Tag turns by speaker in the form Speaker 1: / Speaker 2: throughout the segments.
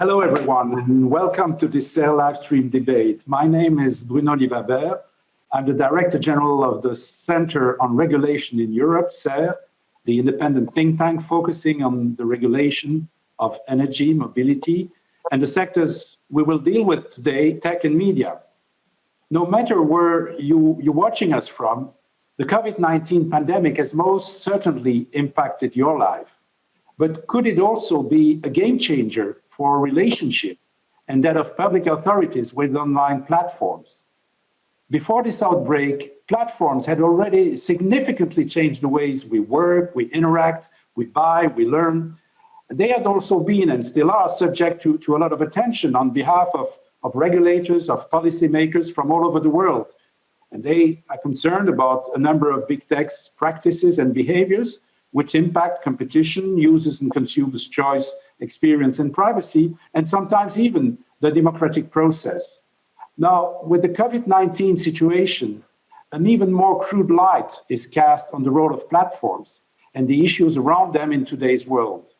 Speaker 1: Hello, everyone, and welcome to this CERRE live stream debate. My name is Bruno Liebhaberg. I'm the Director General of the Center on Regulation in Europe, CERRE, the independent think tank focusing on the regulation of energy, mobility, and the sectors we will deal with today, tech and media. No matter where you, you're watching us from, the COVID-19 pandemic has most certainly impacted your life. But could it also be a game changer for relationship and that of public authorities with online platforms? Before this outbreak, platforms had already significantly changed the ways we work, we interact, we buy, we learn. They had also been and still are subject to, to a lot of attention on behalf of, of regulators, of policymakers from all over the world. And they are concerned about a number of big tech's practices and behaviors which impact competition, users and consumers' choice, experience and privacy, and sometimes even the democratic process. Now, with the COVID-19 situation, an even more crude light is cast on the role of platforms and the issues around them in today's world.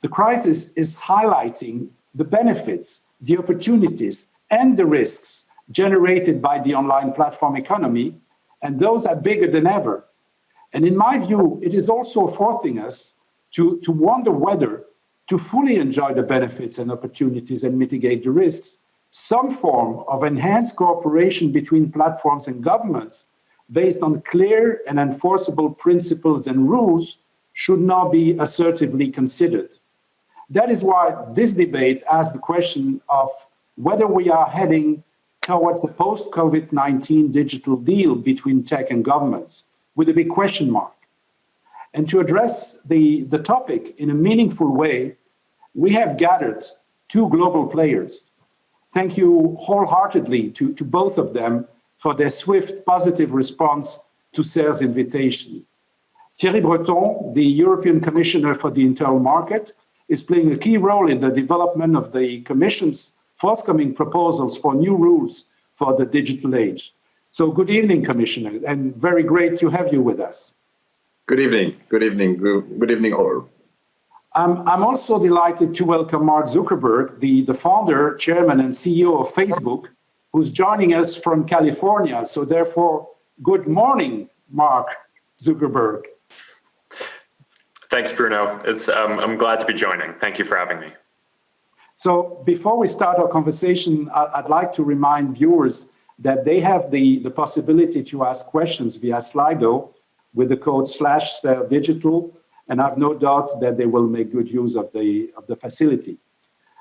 Speaker 1: The crisis is highlighting the benefits, the opportunities, and the risks generated by the online platform economy, and those are bigger than ever. And in my view, it is also forcing us to, to wonder whether to fully enjoy the benefits and opportunities and mitigate the risks, some form of enhanced cooperation between platforms and governments based on clear and enforceable principles and rules should now be assertively considered. That is why this debate asks the question of whether we are heading towards the post-COVID-19 digital deal between tech and governments, with a big question mark. And to address the, the topic in a meaningful way, we have gathered two global players, thank you wholeheartedly to, to both of them for their swift positive response to CERRE's invitation. Thierry Breton, the European Commissioner for the Internal Market, is playing a key role in the development of the Commission's forthcoming proposals for new rules for the digital age. So good evening, Commissioner, and very great to have you with us.
Speaker 2: Good evening. Good evening. Good, good evening, all.
Speaker 1: I'm, I'm also delighted to welcome Mark Zuckerberg, the, the founder, chairman, and CEO of Facebook, who's joining us from California. So therefore, good morning, Mark Zuckerberg.
Speaker 3: Thanks, Bruno. It's, um, I'm glad to be joining. Thank you for having me.
Speaker 1: So before we start our conversation, I'd like to remind viewers that they have the, the possibility to ask questions via Slido with the code slash digital and I have no doubt that they will make good use of the, of the facility.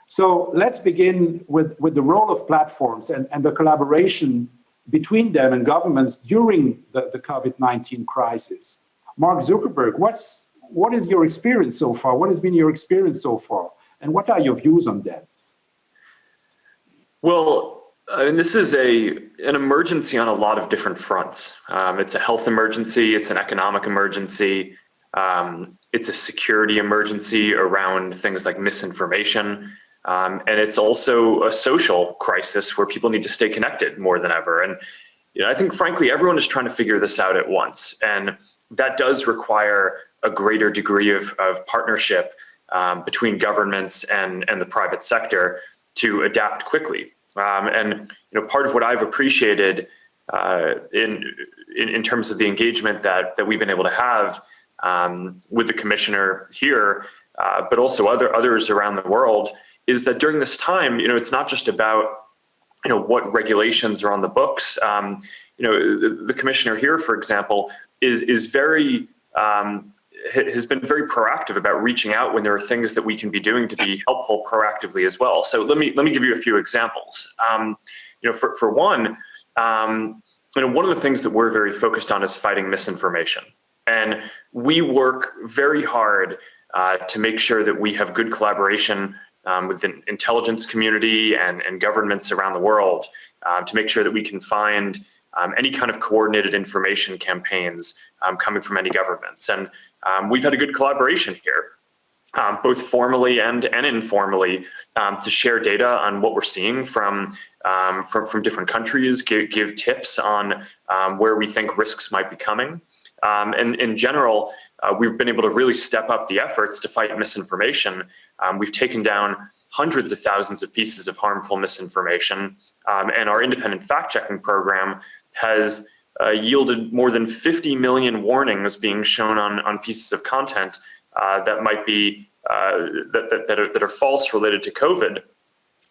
Speaker 1: So let's begin with, with the role of platforms and, and the collaboration between them and governments during the, the COVID-19 crisis. Mark Zuckerberg, what's, what is your experience so far? What has been your experience so far? And what are your views on that?
Speaker 3: Well, I mean, this is a an emergency on a lot of different fronts. Um, it's a health emergency, it's an economic emergency, um, it's a security emergency around things like misinformation. Um, and it's also a social crisis where people need to stay connected more than ever. And you know, I think, frankly, everyone is trying to figure this out at once. And that does require a greater degree of, of partnership um, between governments and, and the private sector to adapt quickly. Um, and you know, part of what I've appreciated uh, in, in, in terms of the engagement that that we've been able to have um, with the commissioner here, uh, but also other others around the world, is that during this time, you know, it's not just about you know what regulations are on the books. Um, you know, the, the, commissioner here, for example, is is very um, has been very proactive about reaching out when there are things that we can be doing to be helpful proactively as well. So let me let me give you a few examples. Um, you know, for for one, um, you know, one of the things that we're very focused on is fighting misinformation. And we work very hard uh, to make sure that we have good collaboration um, with the intelligence community and, and governments around the world uh, to make sure that we can find um, any kind of coordinated information campaigns um, coming from any governments. And um, we've had a good collaboration here, um, both formally and, and informally, um, to share data on what we're seeing from, from, from, different countries, give, give tips on where we think risks might be coming. Um, and in general, uh, we've been able to really step up the efforts to fight misinformation. Um, we've taken down hundreds of thousands of pieces of harmful misinformation, um, and our independent fact-checking program has uh, yielded more than 50 million warnings being shown on, on pieces of content uh, that might be uh, that, that, that, are, that are false related to COVID,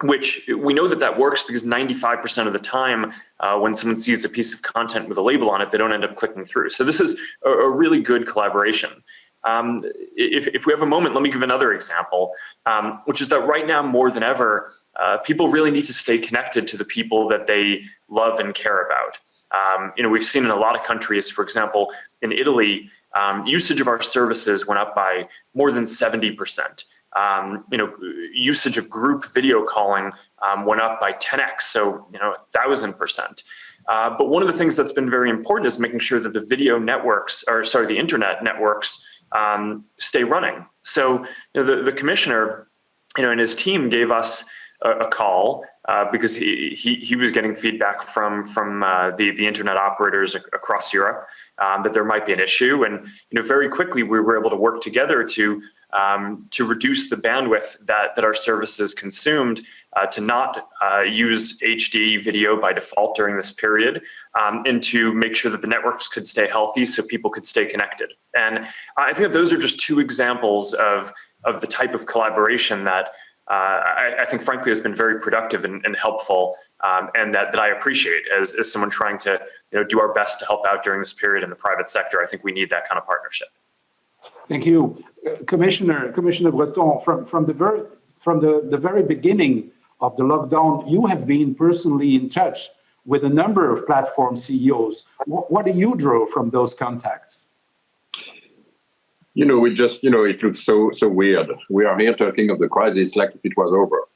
Speaker 3: which we know that that works because 95% of the time uh, when someone sees a piece of content with a label on it, they don't end up clicking through. So this is a, a really good collaboration. Um, if, if we have a moment, let me give another example, um, which is that right now more than ever, uh, people really need to stay connected to the people that they love and care about. Um, you know, we've seen in a lot of countries, for example, in Italy, um, usage of our services went up by more than 70%. Um, you know, usage of group video calling um, went up by 10x, so, you know, 1,000%. Uh, but one of the things that's been very important is making sure that the video networks, or sorry, the internet networks um, stay running. So, you know, the, the commissioner, you know, and his team gave us a, a call uh, because he, he, he was getting feedback from from uh, the the internet operators across Europe um, that there might be an issue, and you know very quickly we were able to work together to um, to reduce the bandwidth that that our services consumed uh, to not uh, use HD video by default during this period, um, and to make sure that the networks could stay healthy so people could stay connected. And I think that those are just two examples of of the type of collaboration that I, I, think frankly has been very productive and, and helpful um, and that, that I appreciate as, as someone trying to you know, do our best to help out during this period in the private sector. I think we need that kind of partnership.
Speaker 1: Thank you. Uh, Commissioner, Commissioner Breton, from, from, the, very, from the, the very beginning of the lockdown, you have been personally in touch with a number of platform CEOs. What, what do you draw from those contacts?
Speaker 2: You know, we just, you know, it looks so so weird. We are here talking of the crisis like if it was over,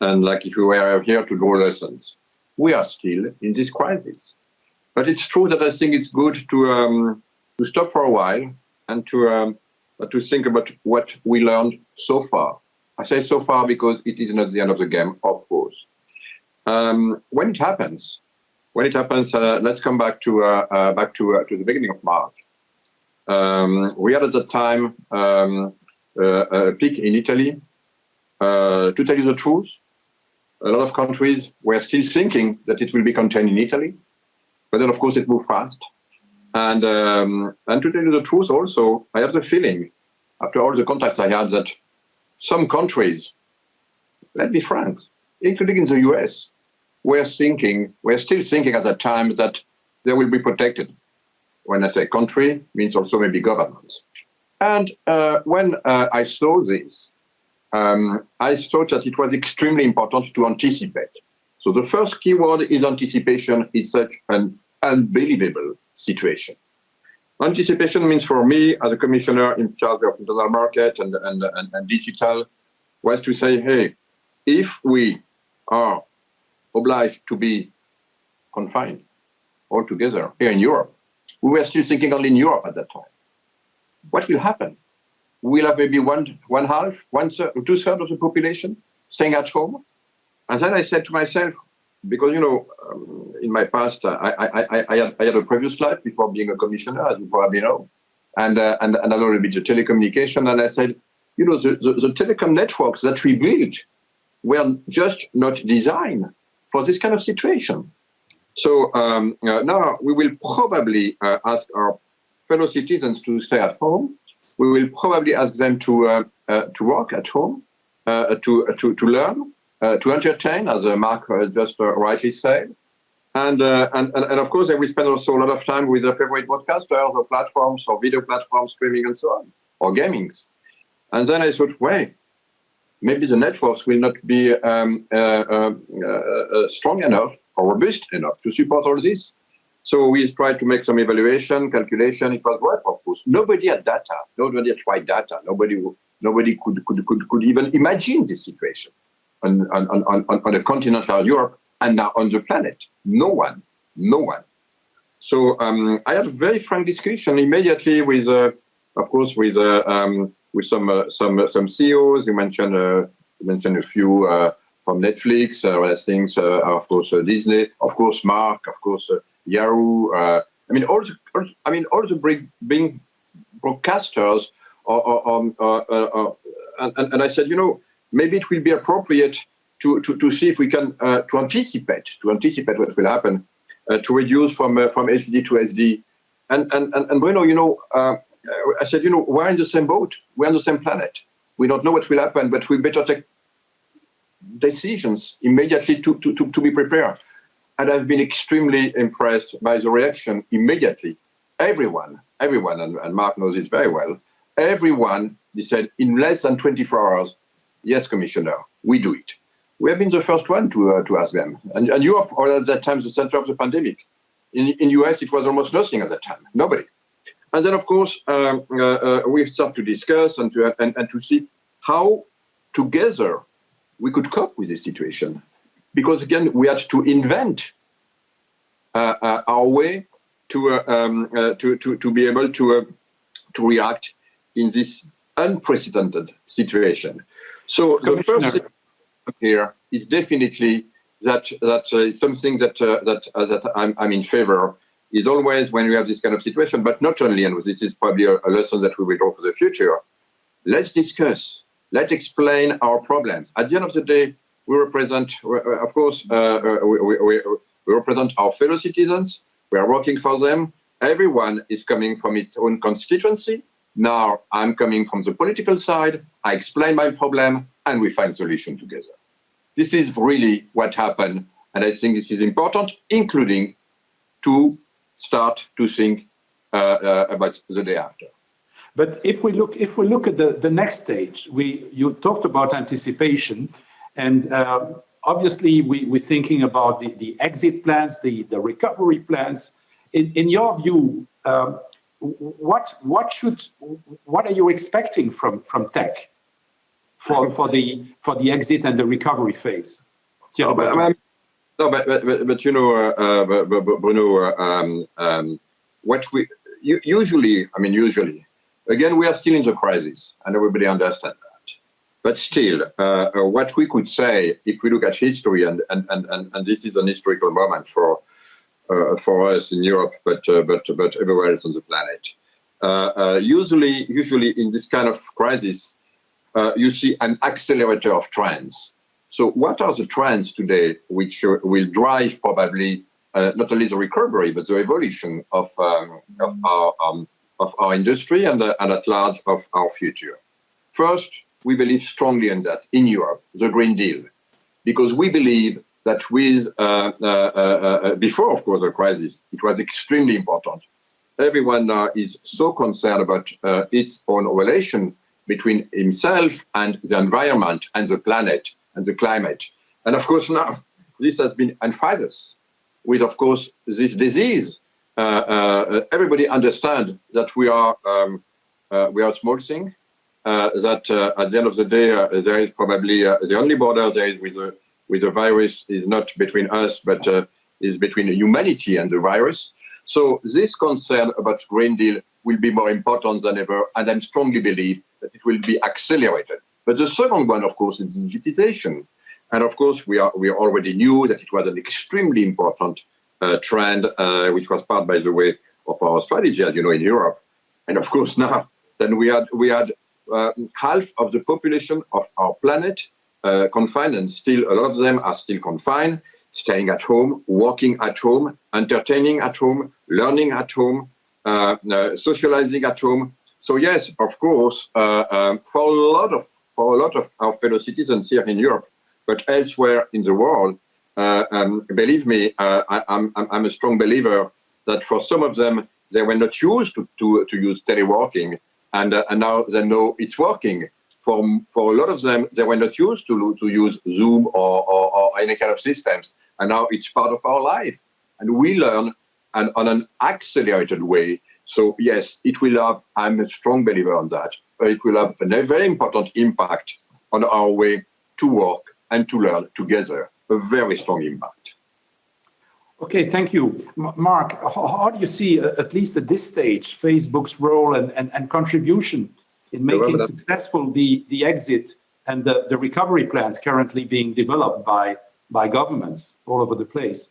Speaker 2: and like if we were here to draw lessons. We are still in this crisis, but it's true that I think it's good to um, to stop for a while and to um, to think about what we learned so far. I say so far because it is not the end of the game, of course. Um, when it happens, when it happens, uh, let's come back to uh, uh, back to uh, to the beginning of March. Um, we had at the time um, a peak in Italy. Uh, to tell you the truth, a lot of countries were still thinking that it will be contained in Italy, but then of course it moved fast. And, um, and to tell you the truth also, I have the feeling, after all the contacts I had, that some countries, let's be frank, including in the US, were thinking, were still thinking at that time that they will be protected when I say country, means also maybe government. And uh, when uh, I saw this, um, I thought that it was extremely important to anticipate. So the first keyword is anticipation in such an unbelievable situation. Anticipation means for me, as a commissioner in charge of internal market and, and, and, and digital, was to say, hey, if we are obliged to be confined altogether here in Europe, we were still thinking only in Europe at that time. What will happen? We'll have maybe one, one half, one third, two thirds of the population staying at home. And then I said to myself, because, you know, um, in my past, uh, I, I, I, I, had, I had a previous life before being a commissioner, as you probably know, and, uh, and, and a bit the telecommunication. And I said, you know, the, the, the telecom networks that we built were just not designed for this kind of situation. So um, uh, now we will probably uh, ask our fellow citizens to stay at home. We will probably ask them to uh, uh to work at home, uh, to uh, to to learn, to entertain, as Mark just rightly said. And, and, and of course, they will spend also a lot of time with their favorite broadcasters or platforms or video platforms, streaming and so on, or gamings. And then I thought, wait, maybe the networks will not be um, strong enough robust enough to support all this. So we tried to make some evaluation, calculation. It was work, of course. Nobody had data. Nobody had tried data. Nobody, nobody could, could, could, could even imagine this situation on, on, on, on, on a continent like Europe and now on the planet. No one, no one. So um, I had a very frank discussion immediately with, uh, of course, with uh, um, with some uh, some uh, some CEOs. You mentioned uh, you mentioned a few uh, from Netflix, uh, things, uh, of course, uh, Disney, of course, Mark, of course, Yahoo, I mean, all the, I mean, all the big, big broadcasters, or, or, or, and, and I said, you know, maybe it will be appropriate to, to, to see if we can uh, to anticipate to anticipate what will happen uh, to reduce from uh, from HD to SD and and and, and Bruno you know I said you know we're in the same boat. We're on the same planet. We don't know what will happen but we better take decisions immediately to, to, to, to be prepared and I've been extremely impressed by the reaction immediately everyone everyone and, and Mark knows it very well everyone he said in less than 24 hours yes commissioner we do it we have been the first one to uh, to ask them. And, and Europe was at that time the center of the pandemic. In in US, it was almost nothing at that time, nobody. And then, of course, um, uh, uh, we start to discuss and to and, and to see how together we could cope with this situation. Because again, we had to invent uh, uh, our way to, uh, um, to to to be able to to react in this unprecedented situation. So the first thing here is definitely that that uh, something that uh, that uh, that I'm I'm in favor is always when we have this kind of situation, but not only, and this is probably a, a lesson that we will draw for the future. Let's discuss. Let's explain our problems. At the end of the day, we represent, uh, of course, uh, uh, we, we, we represent our fellow citizens. We are working for them. Everyone is coming from its own constituency. Now I'm coming from the political side. I explain my problem, and we find solution together. This is really what happened, and I think this is important, including to start to think uh, uh, about the day after.
Speaker 1: But if we look, if we look at the, the next stage, we you talked about anticipation, and uh, obviously we, we're thinking about the, the exit plans, the, the recovery plans. In, in your view, um, what what should what are you expecting from from tech for, for, the, for the exit and the recovery phase.
Speaker 2: No, but, no, but, but, but, you know, uh, uh, Bruno, uh, um, um, what we usually, I mean, usually, again, we are still in the crisis, and everybody understands that. But still, uh, uh, what we could say, if we look at history, and and and and, this is an historical moment for uh, for us in Europe, but but but everywhere else on the planet. usually, usually in this kind of crisis, uh, you see an accelerator of trends. So what are the trends today which uh, will drive probably uh, not only the recovery, but the evolution of, um, of, our, um, of our industry and, uh, and at large of our future? First, we believe strongly in that in Europe, the Green Deal, because we believe that with, uh, uh, before of course the crisis, it was extremely important. Everyone now is so concerned about its own relation between himself and the environment and the planet and the climate. And of course now this has been emphasized with, of course, this disease. Uh, uh, everybody understand that we are um, uh, we are a small thing. That at the end of the day, there is probably the only border there is with the with the virus is not between us, but is between humanity and the virus. So this concern about Green Deal will be more important than ever, and I strongly believe that it will be accelerated. But the second one, of course, is digitization. And of course, we are we already knew that it was an extremely important trend, uh, which was part, by the way, of our strategy, as you know, in Europe. And of course, now then we had we had uh, half of the population of our planet uh, confined, and still a lot of them are still confined, staying at home, working at home, entertaining at home, learning at home, socializing at home, so yes, of course, um, for a lot of for a lot of our fellow citizens here in Europe, but elsewhere in the world, um, believe me, uh, I, am I'm, I'm a strong believer that for some of them, they were not used to, to, to use teleworking, and, uh, and now they know it's working. For, for a lot of them, they were not used to, to use Zoom or, or, or any kind of systems, and now it's part of our life. And we learn and on an accelerated way so yes, it will have, I'm a strong believer on that, it will have a very important impact on our way to work and to learn together, a very strong impact.
Speaker 1: Okay, thank you. Mark, how, how do you see, uh, at least at this stage, Facebook's role and, and, and contribution in making successful the, the exit and the, the recovery plans currently being developed by, by governments all over the place?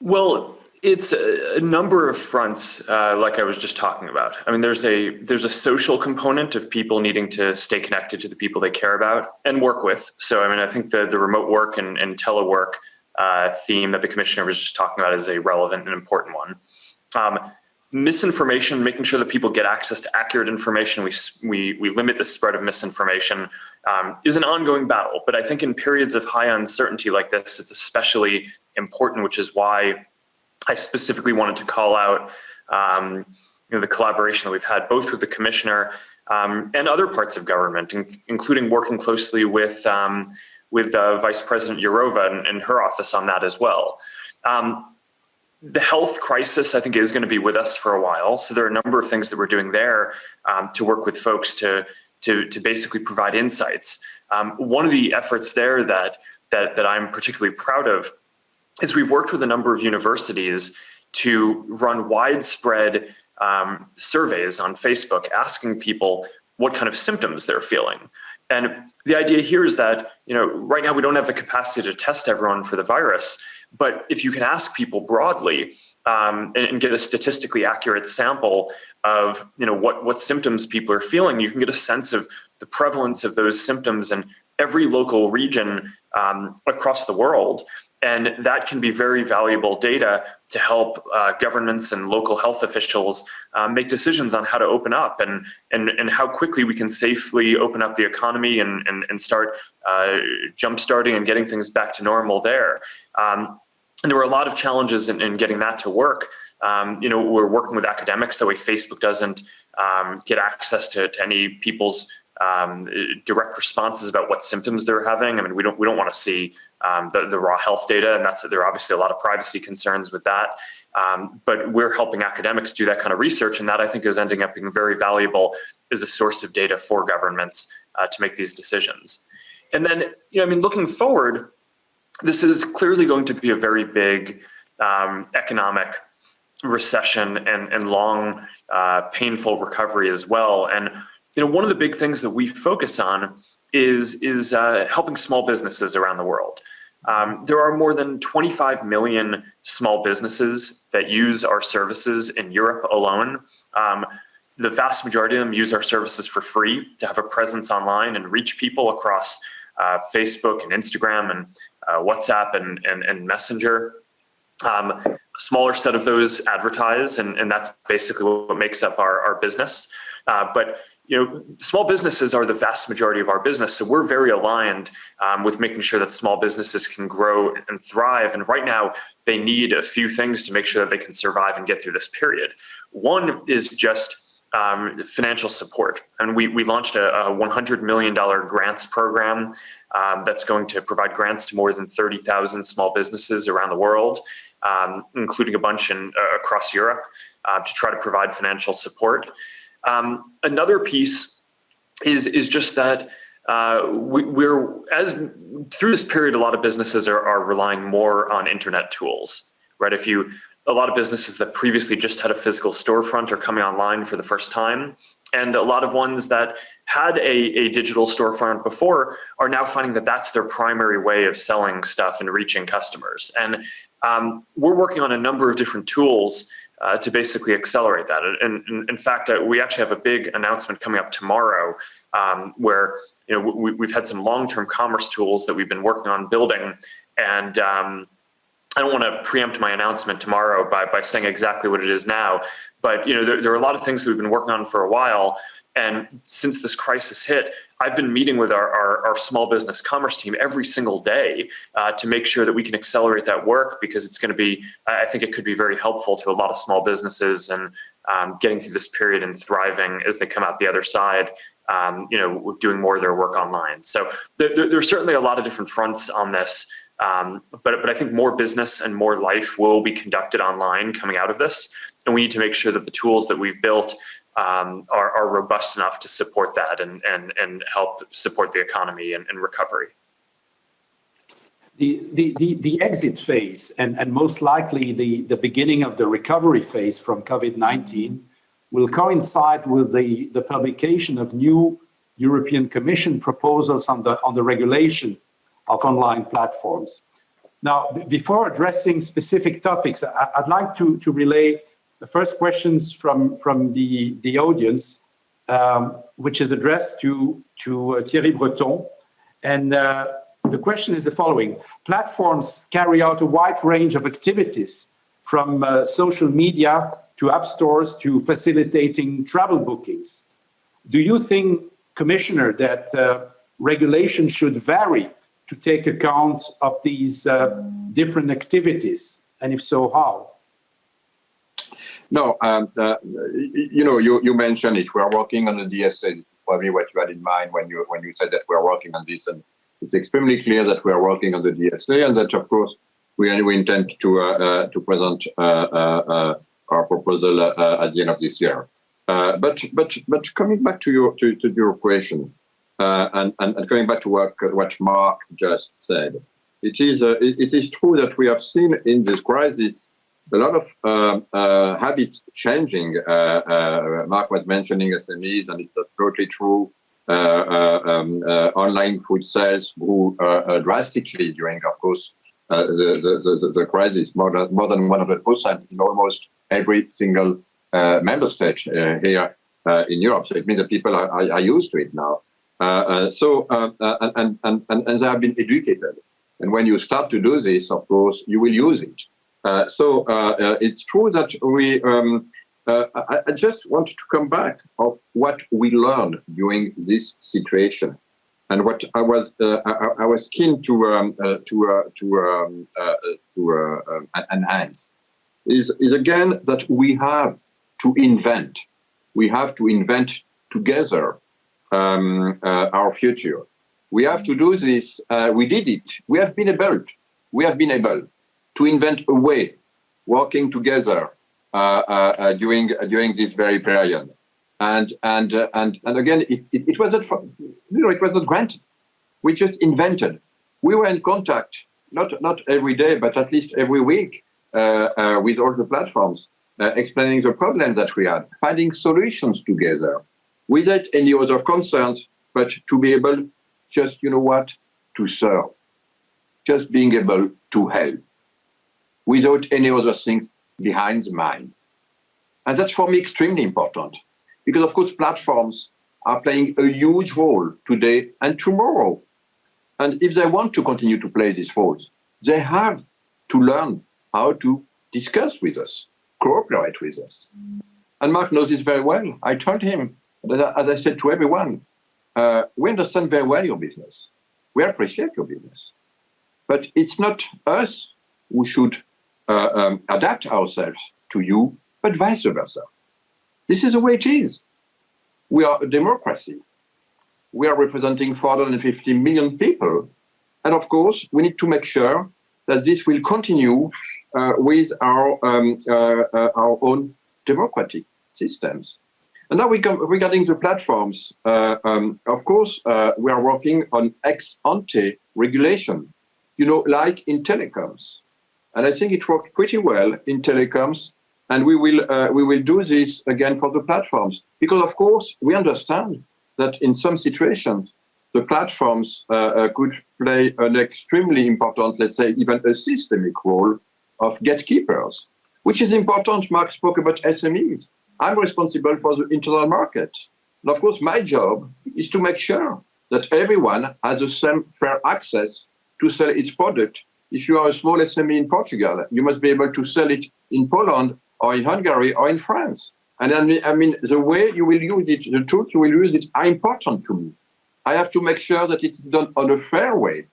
Speaker 3: Well, It's a, number of fronts, uh, like I was just talking about. I mean, there's a there's a social component of people needing to stay connected to the people they care about and work with. So, I mean, I think the the remote work and, and telework uh, theme that the commissioner was just talking about is a relevant and important one. Um, misinformation, making sure that people get access to accurate information, we we we limit the spread of misinformation, um, is an ongoing battle. But I think in periods of high uncertainty like this, it's especially important, which is why I specifically wanted to call out um, you know, the collaboration that we've had both with the commissioner um, and other parts of government, in, including working closely with um, with uh, Vice President Jourova and, and, her office on that as well. Um, the health crisis, I think, is going to be with us for a while. So there are a number of things that we're doing there um, to work with folks to to to basically provide insights. Um, one of the efforts there that that that I'm particularly proud of is we've worked with a number of universities to run widespread um, surveys on Facebook asking people what kind of symptoms they're feeling. And the idea here is that, you know, right now we don't have the capacity to test everyone for the virus, but if you can ask people broadly um, and, and, get a statistically accurate sample of, you know, what, what symptoms people are feeling, you can get a sense of the prevalence of those symptoms in every local region um, across the world. And that can be very valuable data to help uh, governments and local health officials uh, make decisions on how to open up and, and, and how quickly we can safely open up the economy and, and, and start uh, jump-starting and getting things back to normal there. Um, and there were a lot of challenges in, in getting that to work. Um, you know, we're working with academics, the way Facebook doesn't um, get access to, to any people's um, direct responses about what symptoms they're having. I mean, we don't we don't want to see um, the, the raw health data, and that's there are obviously a lot of privacy concerns with that. Um, but we're helping academics do that kind of research, and that I think is ending up being very valuable as a source of data for governments uh, to make these decisions. And then, you know, I mean, looking forward, this is clearly going to be a very big um, economic recession and, and long, uh, painful recovery as well. And you know, one of the big things that we focus on is, is uh, helping small businesses around the world. Um, there are more than 25 million small businesses that use our services in Europe alone. Um, the vast majority of them use our services for free to have a presence online and reach people across uh, Facebook and Instagram and uh, WhatsApp and, and, and Messenger. Um, a smaller set of those advertise, and, and that's basically what makes up our, our business. Uh, but you know, small businesses are the vast majority of our business. So we're very aligned um, with making sure that small businesses can grow and thrive. And right now, they need a few things to make sure that they can survive and get through this period. One is just um, financial support. And we, we launched a, a $100 million grants program um, that's going to provide grants to more than 30,000 small businesses around the world, um, including a bunch in, uh, across Europe, uh, to try to provide financial support. Um, another piece is, is just that uh, we, are as through this period, a lot of businesses are, are relying more on internet tools, right? If you, a lot of businesses that previously just had a physical storefront are coming online for the first time. And a lot of ones that had a, a digital storefront before are now finding that that's their primary way of selling stuff and reaching customers. And um, we're working on a number of different tools uh, to basically accelerate that. And, and in fact, uh, we actually have a big announcement coming up tomorrow um, where you know we, have had some long-term commerce tools that we've been working on building, and um, I don't want to preempt my announcement tomorrow by by saying exactly what it is now. But you know there, there are a lot of things that we've been working on for a while, and since this crisis hit, I've been meeting with our, our, our small business commerce team every single day uh, to make sure that we can accelerate that work because it's going to be, I think it could be very helpful to a lot of small businesses and um, getting through this period and thriving as they come out the other side, um, you know, doing more of their work online. So there, there's certainly a lot of different fronts on this. Um, but, but I think more business and more life will be conducted online coming out of this. And we need to make sure that the tools that we've built um, are, are, robust enough to support that and, and, and help support the economy and, and recovery.
Speaker 1: The, the, the, the, exit phase and, and most likely the, the beginning of the recovery phase from COVID-19 will coincide with the, the publication of new European Commission proposals on the, on the regulation of online platforms. Now, before addressing specific topics, I'd like to, to relay the first questions from, from the, the audience, um, which is addressed to, to uh, Thierry Breton. And uh, the question is the following. Platforms carry out a wide range of activities from uh, social media to app stores to facilitating travel bookings. Do you think, Commissioner, that uh, regulation should vary to take account of these uh, different activities? And if so, how?
Speaker 2: No, uh, you know, you, mentioned it. We are working on the DSA. Probably what you had in mind when you when you said that we are working on this, and it's extremely clear that we are working on the DSA, and that of course we, intend to uh, uh, to present uh, uh, uh, our proposal at the end of this year. but but but coming back to your to, to your question, and, coming back to what, Mark just said, it is, it, it is true that we have seen in this crisis a lot of um, uh, habits changing. Uh, uh, Mark was mentioning SMEs, and it's absolutely true. Uh, um, online food sales grew drastically during, of course, the, the, the, crisis, more than, more than 100% in almost every single member state here in Europe. So it means that people are, are, are used to it now. Uh, so, uh, and, and, and, and they have been educated. And when you start to do this, of course, you will use it. So it's true that we, um, I, I, just want to come back of what we learned during this situation, and what I was uh, I, I, was keen to um, uh, to uh, to um, to um, enhance is is again that we have to invent, we have to invent together um, uh, our future. We have to do this. Uh, we did it. We have been able. We have been able to invent a way, working together uh, during during this very period. And and and and again, it, it, it was not you know it was not granted. We just invented. We were in contact not not every day, but at least every week uh, uh, with all the platforms, uh, explaining the problem that we had, finding solutions together, without any other concerns, but to be able just, you know what, to serve, just being able to help without any other things behind the mind. And that's for me extremely important because of course platforms are playing a huge role today and tomorrow. And if they want to continue to play these roles, they have to learn how to discuss with us, cooperate with us. And Mark knows this very well. I told him that, as I said to everyone, uh, we understand very well your business. We appreciate your business. But it's not us who should uh, um, adapt ourselves to you, but vice versa. This is the way it is. We are a democracy. We are representing 450 million people. And of course, we need to make sure that this will continue uh, with our, um, uh, uh, our own democratic systems. And now regarding the platforms. Uh, um, of course, uh, we are working on ex ante regulation, you know, like in telecoms. And I think it worked pretty well in telecoms. And we will, uh, we will do this again for the platforms. Because, of course, we understand that in some situations, the platforms uh, uh, could play an extremely important, let's say, even a systemic role of gatekeepers, which is important. Mark spoke about SMEs. I'm responsible for the internal market. And of course, my job is to make sure that everyone has the same fair access to sell its product. If you are a small SME in Portugal, you must be able to sell it in Poland or in Hungary or in France. And I mean, I mean, the way you will use it, the tools you will use it are important to me. I have to make sure that it is done on a fair way,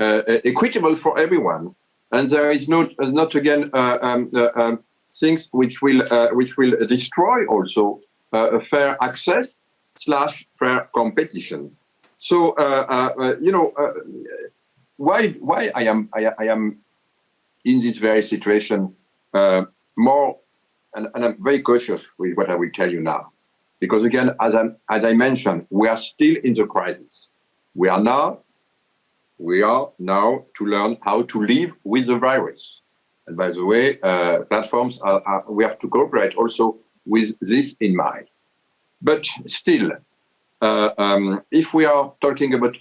Speaker 2: uh, equitable for everyone. And there is not, not again, uh, um, uh, um, things which will uh, which will destroy also uh, fair access slash fair competition. So uh, you know why why I am I, I am in this very situation more and, and, I'm very cautious with what I will tell you now. Because again, as, i as I mentioned, we are still in the crisis. We are now, we are now to learn how to live with the virus. And by the way, uh, platforms, are, are, we have to cooperate also with this in mind. But still, uh, um, if we are talking about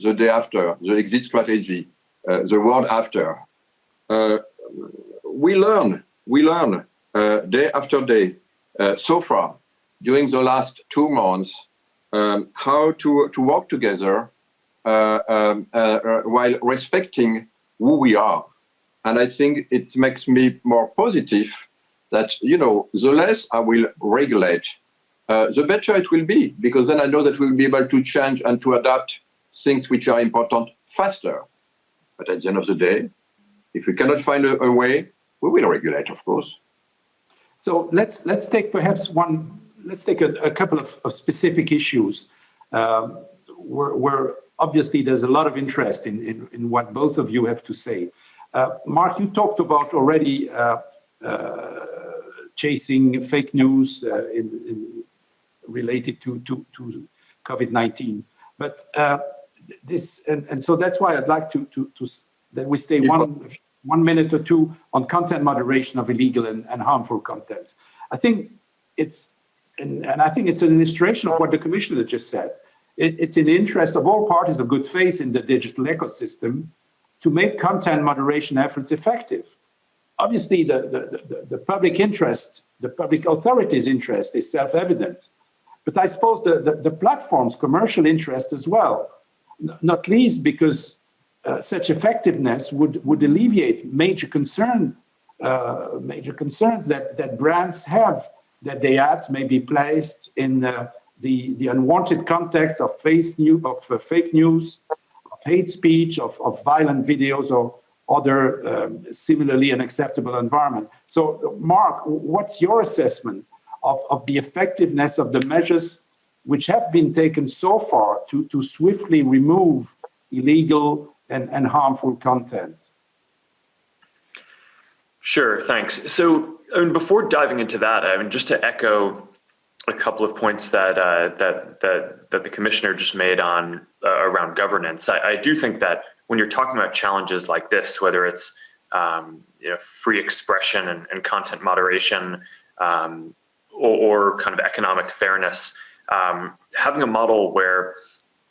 Speaker 2: the day after, the exit strategy, uh, the world after. Uh, we learn, we learn uh, day after day uh, so far during the last two months um, how to, to work together uh, um, while respecting who we are. And I think it makes me more positive that, you know, the less I will regulate, uh, the better it will be, because then I know that we'll be able to change and to adapt things which are important faster. But at the end of the day, if we cannot find a, a way, we will regulate, of course.
Speaker 1: So let's let's take perhaps one. Let's take a, a couple of, of, specific issues um, where, where, obviously there's a lot of interest in, in, in what both of you have to say. Uh, Mark, you talked about already uh, uh, chasing fake news uh, in, in, related to to, to COVID-19, but uh, this and, and so that's why I'd like to to, to that we stay one one minute or two on content moderation of illegal and, and harmful contents. I think it's, and, and, I think it's an illustration of what the commissioner just said. It, it's in the interest of all parties of good faith in the digital ecosystem to make content moderation efforts effective. Obviously, the, the, the, the public interest, the public authorities' interest is self-evident. But I suppose the, the, the platform's commercial interest as well, not least because uh, such effectiveness would, would alleviate major concern, uh, major concerns that, that brands have that their ads may be placed in uh, the, the unwanted context of, face new, of uh, fake news, of hate speech, of, of violent videos or other um, similarly unacceptable environment. So Mark, what's your assessment of, of the effectiveness of the measures which have been taken so far to, to swiftly remove illegal and, and harmful content?
Speaker 3: Sure, thanks. So I mean, before diving into that, I mean, just to echo a couple of points that uh, that that that the commissioner just made on uh, around governance. I, I, do think that when you're talking about challenges like this, whether it's um, you know, free expression and, and content moderation, um, or, or, kind of economic fairness, um, having a model where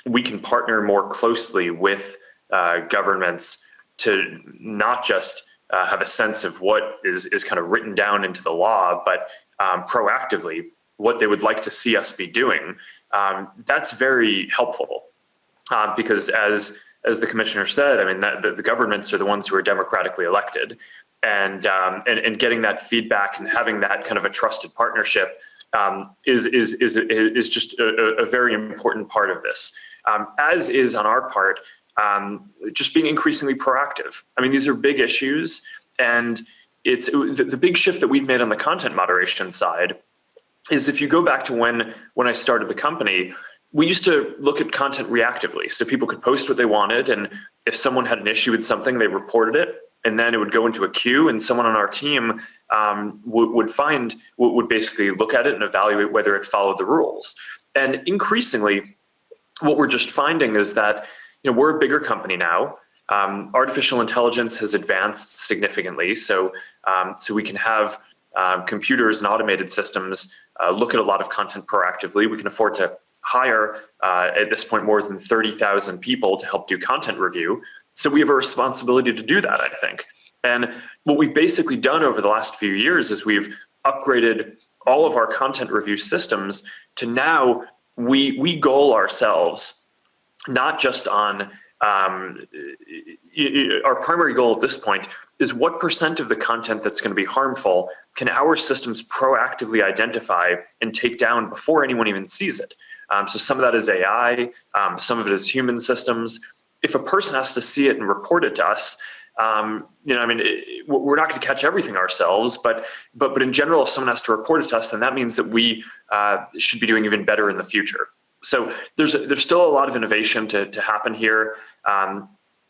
Speaker 3: we can partner more closely with uh, governments to not just uh, have a sense of what is, is kind of written down into the law, but um, proactively what they would like to see us be doing, um, that's very helpful. Uh, because as as the commissioner said, I mean, that, the, the, governments are the ones who are democratically elected. And, um, and, and getting that feedback and having that kind of a trusted partnership um, is, is, is, is just a, a, very important part of this. Um, as is on our part, um, just being increasingly proactive. I mean, these are big issues and it's the, the big shift that we've made on the content moderation side is if you go back to when, when I started the company, we used to look at content reactively. So people could post what they wanted and if someone had an issue with something, they reported it and then it would go into a queue and someone on our team um, would, would find, would basically look at it and evaluate whether it followed the rules. And increasingly, what we're just finding is that you know, we're a bigger company now. Um, artificial intelligence has advanced significantly, so um, so we can have um, computers and automated systems uh, look at a lot of content proactively. We can afford to hire uh, at this point more than 30,000 people to help do content review. So we have a responsibility to do that, I think. And what we've basically done over the last few years is we've upgraded all of our content review systems to now we we goal ourselves not just on um, our primary goal at this point is what percent of the content that's going to be harmful can our systems proactively identify and take down before anyone even sees it. Um, so some of that is AI, um, some of it is human systems. If a person has to see it and report it to us, um, you know, I mean, it, we're not going to catch everything ourselves, but but but in general, if someone has to report it to us, then that means that we uh, should be doing even better in the future so there's there's still a lot of innovation to, to happen here. Um,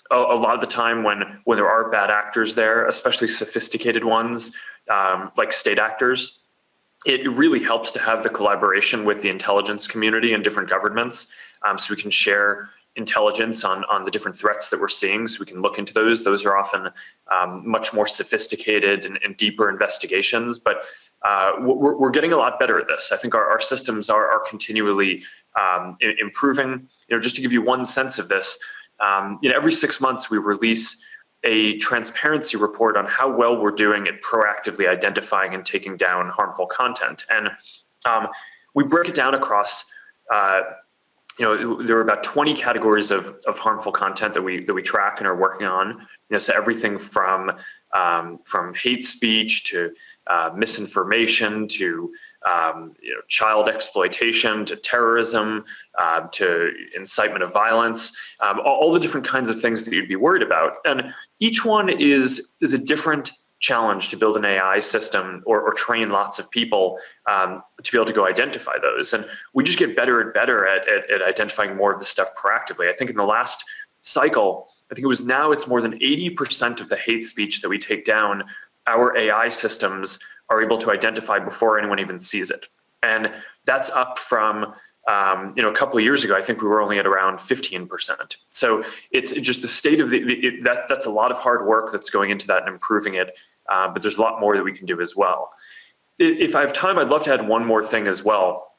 Speaker 3: a, a, lot of the time when when there are bad actors there, especially sophisticated ones um, like state actors, it really helps to have the collaboration with the intelligence community and different governments um, so we can share intelligence on, on the different threats that we're seeing so we can look into those. Those are often um, much more sophisticated and, and deeper investigations, but uh, we're, we're, getting a lot better at this. I think our, our systems are, are continually um, improving. You know, just to give you one sense of this, um, you know, every six months we release a transparency report on how well we're doing at proactively identifying and taking down harmful content. And um, we break it down across uh, you know, there are about 20 categories of, of harmful content that we that we track and are working on. You know, so everything from um, from hate speech to uh, misinformation to um, you know, child exploitation to terrorism uh, to incitement of violence, um, all, all the different kinds of things that you'd be worried about. And each one is is a different challenge to build an AI system or, or train lots of people um, to be able to go identify those. And we just get better and better at, at, at identifying more of the stuff proactively. I think in the last cycle, I think it was now it's more than 80% of the hate speech that we take down, our AI systems are able to identify before anyone even sees it. And that's up from um, you know, a couple of years ago, I think we were only at around 15%. So it's just the state of the, it, that, that's a lot of hard work that's going into that and improving it. Uh, but there's a lot more that we can do as well. If I have time, I'd love to add one more thing as well,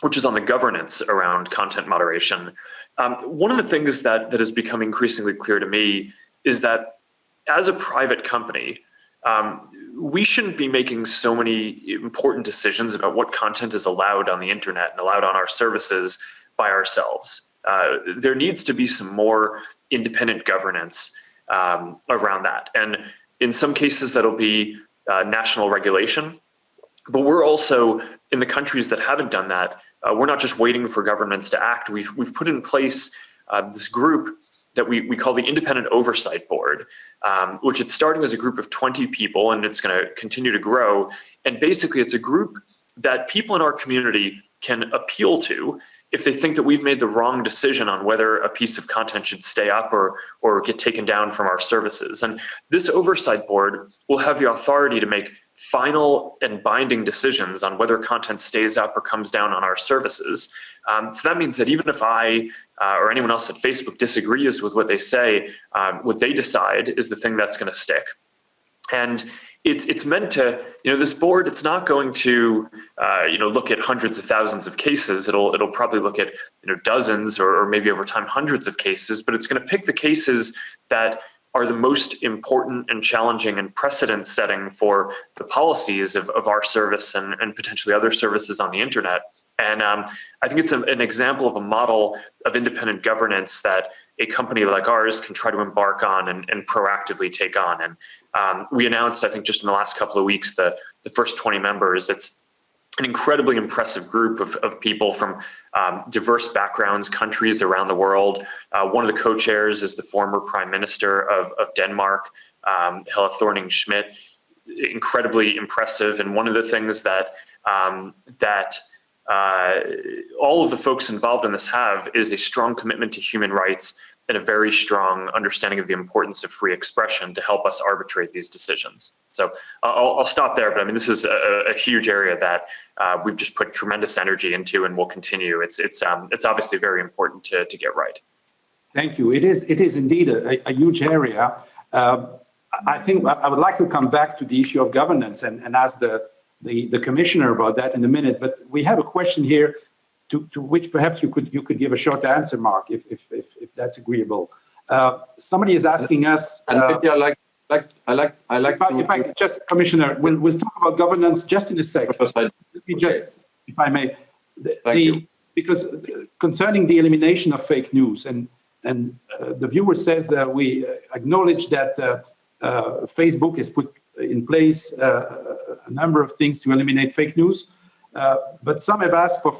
Speaker 3: which is on the governance around content moderation. Um, one of the things that, that has become increasingly clear to me is that as a private company, um, we shouldn't be making so many important decisions about what content is allowed on the internet and allowed on our services by ourselves. Uh, there needs to be some more independent governance um, around that. And in some cases, that'll be uh, national regulation. But we're also, in the countries that haven't done that, uh, we're not just waiting for governments to act. We've, we've put in place uh, this group that we, we call the Independent Oversight Board, um, which it's starting as a group of 20 people and it's going to continue to grow. And basically it's a group that people in our community can appeal to if they think that we've made the wrong decision on whether a piece of content should stay up or, or get taken down from our services. And this oversight board will have the authority to make final and binding decisions on whether content stays up or comes down on our services. Um, so that means that even if I uh, or anyone else at Facebook disagrees with what they say, um, what they decide is the thing that's going to stick. And it's it's meant to you know this board it's not going to uh, you know look at hundreds of thousands of cases it'll it'll probably look at you know dozens or, or maybe over time hundreds of cases but it's going to pick the cases that are the most important and challenging and precedent setting for the policies of, of our service and, and potentially other services on the internet and um, I think it's a, an example of a model of independent governance that a company like ours can try to embark on and, and proactively take on. And um, we announced, I think just in the last couple of weeks, the, the first 20 members. It's an incredibly impressive group of, of people from um, diverse backgrounds, countries around the world. Uh, one of the co-chairs is the former prime minister of, of Denmark, um, Helle Thorning-Schmidt, incredibly impressive. And one of the things that, um, that uh, all of the folks involved in this have is a strong commitment to human rights and a very strong understanding of the importance of free expression to help us arbitrate these decisions. So I'll, I'll stop there, but I mean, this is a, a huge area that uh, we've just put tremendous energy into and will continue. It's, it's, um, it's obviously very important to, to get right.
Speaker 1: Thank you. It is, it is indeed a, a huge area. Uh, I think I would like to come back to the issue of governance and, and ask the, the, the commissioner about that in a minute, but we have a question here to, to which perhaps you could you could give a short answer, Mark, if, if, if, if that's agreeable. Uh, somebody is asking us.
Speaker 2: Uh, I like, like, I like, I like.
Speaker 1: If I, if I just, Commissioner, we'll, we'll talk about governance just in a second. Let me just, okay. if I may, the,
Speaker 2: Thank you.
Speaker 1: because concerning the elimination of fake news, and and uh, the viewer says we acknowledge that uh, uh, Facebook has put in place uh, a number of things to eliminate fake news, uh, but some have asked for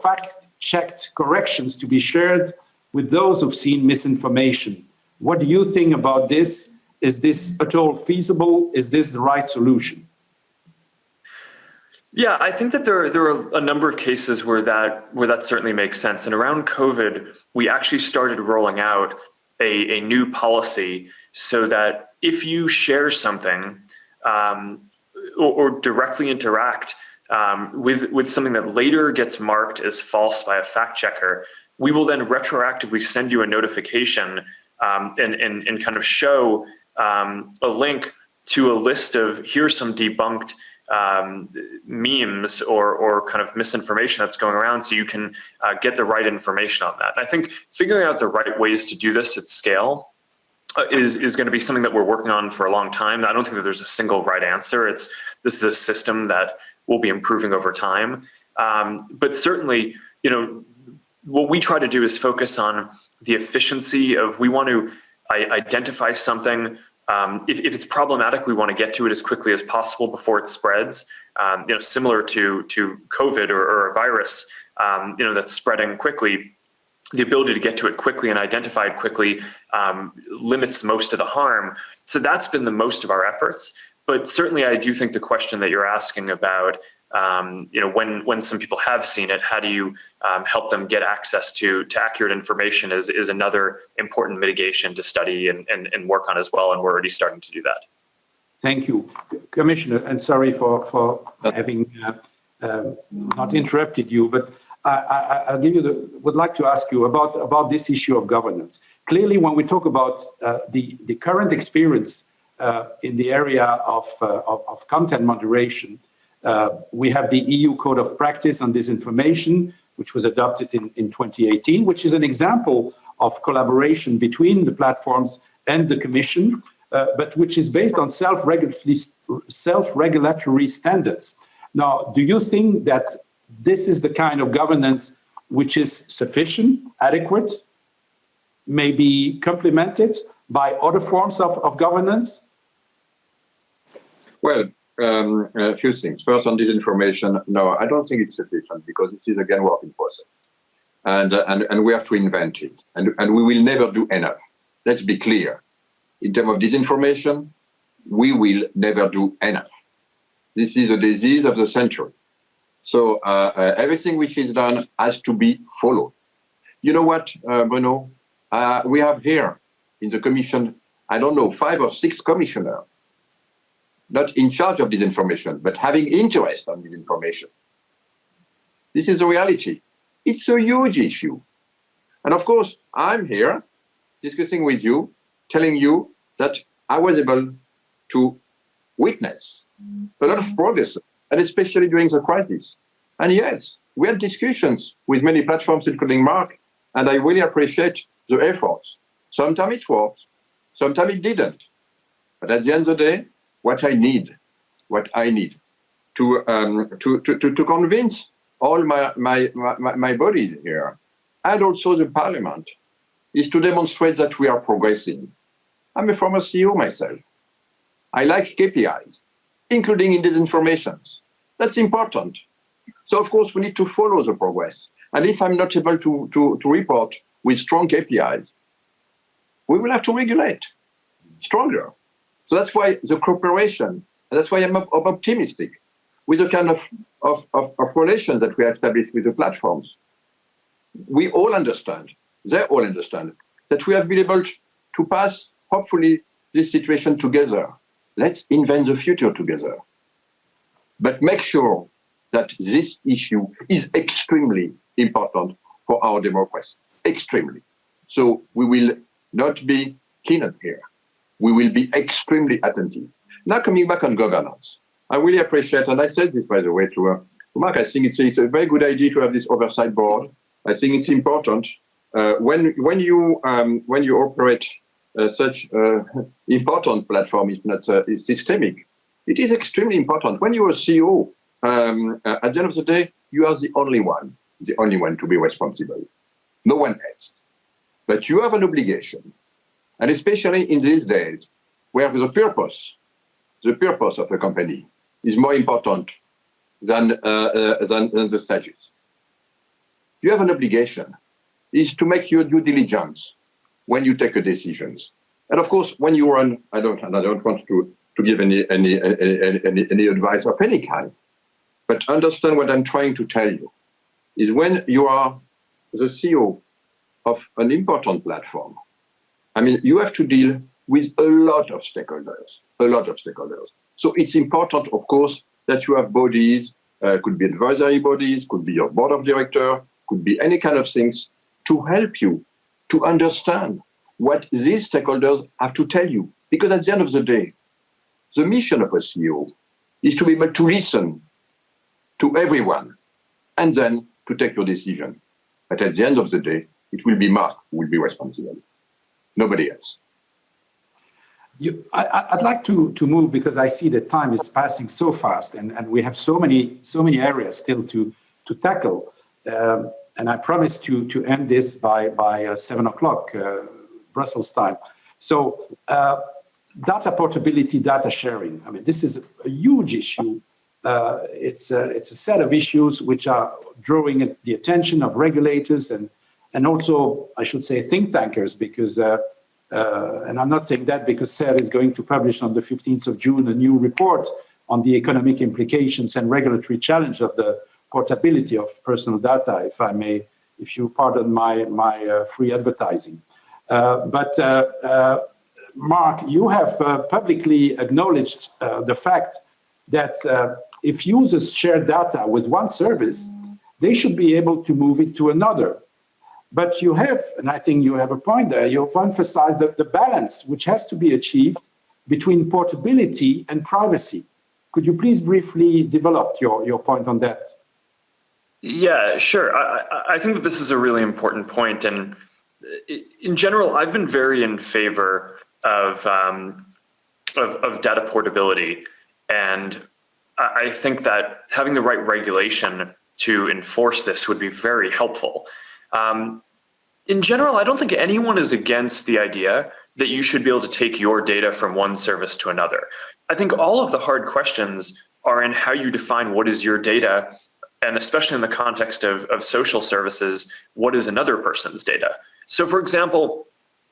Speaker 1: fact-checked corrections to be shared with those who've seen misinformation. What do you think about this? Is this at all feasible? Is this the right solution?
Speaker 3: Yeah, I think that there, there are a number of cases where that where that certainly makes sense. And around COVID, we actually started rolling out a, a new policy so that if you share something um, or, or, directly interact um, with, with something that later gets marked as false by a fact checker, we will then retroactively send you a notification um, and, and, and kind of show um, a link to a list of here's some debunked um, memes or, or kind of misinformation that's going around so you can uh, get the right information on that. And I think figuring out the right ways to do this at scale uh, is, is going to be something that we're working on for a long time. I don't think that there's a single right answer. It's This is a system that will be improving over time. Um, but certainly, you know, what we try to do is focus on the efficiency of we want to identify something um, if, if, it's problematic, we want to get to it as quickly as possible before it spreads. Um, you know, similar to to COVID or, or a virus, um, you know, that's spreading quickly. The ability to get to it quickly and identify it quickly um, limits most of the harm. So that's been the most of our efforts. But certainly, I do think the question that you're asking about um, you know, when when some people have seen it, how do you um, help them get access to to accurate information is is another important mitigation to study and, and, and work on as well, and we're already starting to do that.
Speaker 1: Thank you, Commissioner, and sorry for for having uh, uh, not interrupted you, but I, I, give you the, would like to ask you about about this issue of governance. Clearly, when we talk about uh, the the current experience uh, in the area of, uh, content moderation. Uh, we have the EU Code of Practice on Disinformation, which was adopted in, in 2018, which is an example of collaboration between the platforms and the Commission, uh, but which is based on self-regulatory self standards. Now, do you think that this is the kind of governance which is sufficient, adequate, maybe complemented by other forms of, of governance?
Speaker 2: Well, um, a few things. First, on disinformation, no, I don't think it's sufficient because it is again work in process, and uh, and and we have to invent it, and and we will never do enough. Let's be clear. In terms of disinformation, we will never do enough. This is a disease of the century. So uh, uh, everything which is done has to be followed. You know what, uh, Bruno? Uh, we have here in the commission, I don't know, five or six commissioners not in charge of disinformation, but having interest on disinformation. This is the reality. It's a huge issue. And of course, I'm here discussing with you, telling you that I was able to witness a lot of progress, and especially during the crisis. And yes, we had discussions with many platforms, including Mark, and I really appreciate the efforts. Sometimes it worked, sometimes it didn't. But at the end of the day, what I need, what I need to, um, to, to, to, convince all my, my, my, my bodies here, and also the parliament, is to demonstrate that we are progressing. I'm a former CEO myself. I like KPIs, including in disinformation. That's important. So of course we need to follow the progress. And if I'm not able to, to, to report with strong KPIs, we will have to regulate stronger. So that's why the cooperation, and that's why I'm, I'm optimistic with the kind of, of, of, of relation that we have established with the platforms. We all understand, they all understand, that we have been able to pass, hopefully, this situation together. Let's invent the future together. But make sure that this issue is extremely important for our democracy, extremely. So we will not be keen on here we will be extremely attentive. Now coming back on governance, I really appreciate, and I said this by the way to, uh, Mark, I think it's, it's, a very good idea to have this oversight board. I think it's important uh, when when you um, when you operate uh, such uh, important platform, if not uh, systemic, it is extremely important. When you're a CEO, um, uh, at the end of the day, you are the only one, the only one to be responsible, no one else. But you have an obligation and especially in these days, where the purpose, the purpose of a company is more important than, uh, uh, than, than, the statutes. You have an obligation is to make your due diligence when you take a decisions. And of course, when you run, I don't, and I don't want to, to give any, any, any, any, any advice of any kind, but understand what I'm trying to tell you is when you are the CEO of an important platform, I mean, you have to deal with a lot of stakeholders, a lot of stakeholders. So it's important, of course, that you have bodies, uh, could be advisory bodies, could be your board of director, could be any kind of things to help you to understand what these stakeholders have to tell you. Because at the end of the day, the mission of a CEO is to be able to listen to everyone and then to take your decision. But at the end of the day, it will be Mark who will be responsible, nobody else.
Speaker 1: You, I, would like to, to move because I see that time is passing so fast and, and we have so many so many areas still to, to tackle. Um, and I promise to, to end this by, by uh, seven o'clock uh, Brussels time. So uh, data portability, data sharing. I mean, this is a huge issue. Uh, it's, a, it's a set of issues which are drawing the attention of regulators and, and also, I should say, think tankers, because, uh, uh, and I'm not saying that because CERRE is going to publish on the 15th of June a new report on the economic implications and regulatory challenge of the portability of personal data, if I may, if you pardon my, my uh, free advertising. Uh, but uh, Mark, you have publicly acknowledged the fact that if users share data with one service, they should be able to move it to another. But you have, and I think you have a point there, you've emphasized the, the balance which has to be achieved between portability and privacy. Could you please briefly develop your, your point on that?
Speaker 3: Yeah, sure. I, I think that this is a really important point. And in general, I've been very in favor of, um, of, of data portability. And I think that having the right regulation to enforce this would be very helpful. Um, in general, I don't think anyone is against the idea that you should be able to take your data from one service to another. I think all of the hard questions are in how you define what is your data, and especially in the context of, of social services, what is another person's data? So for example,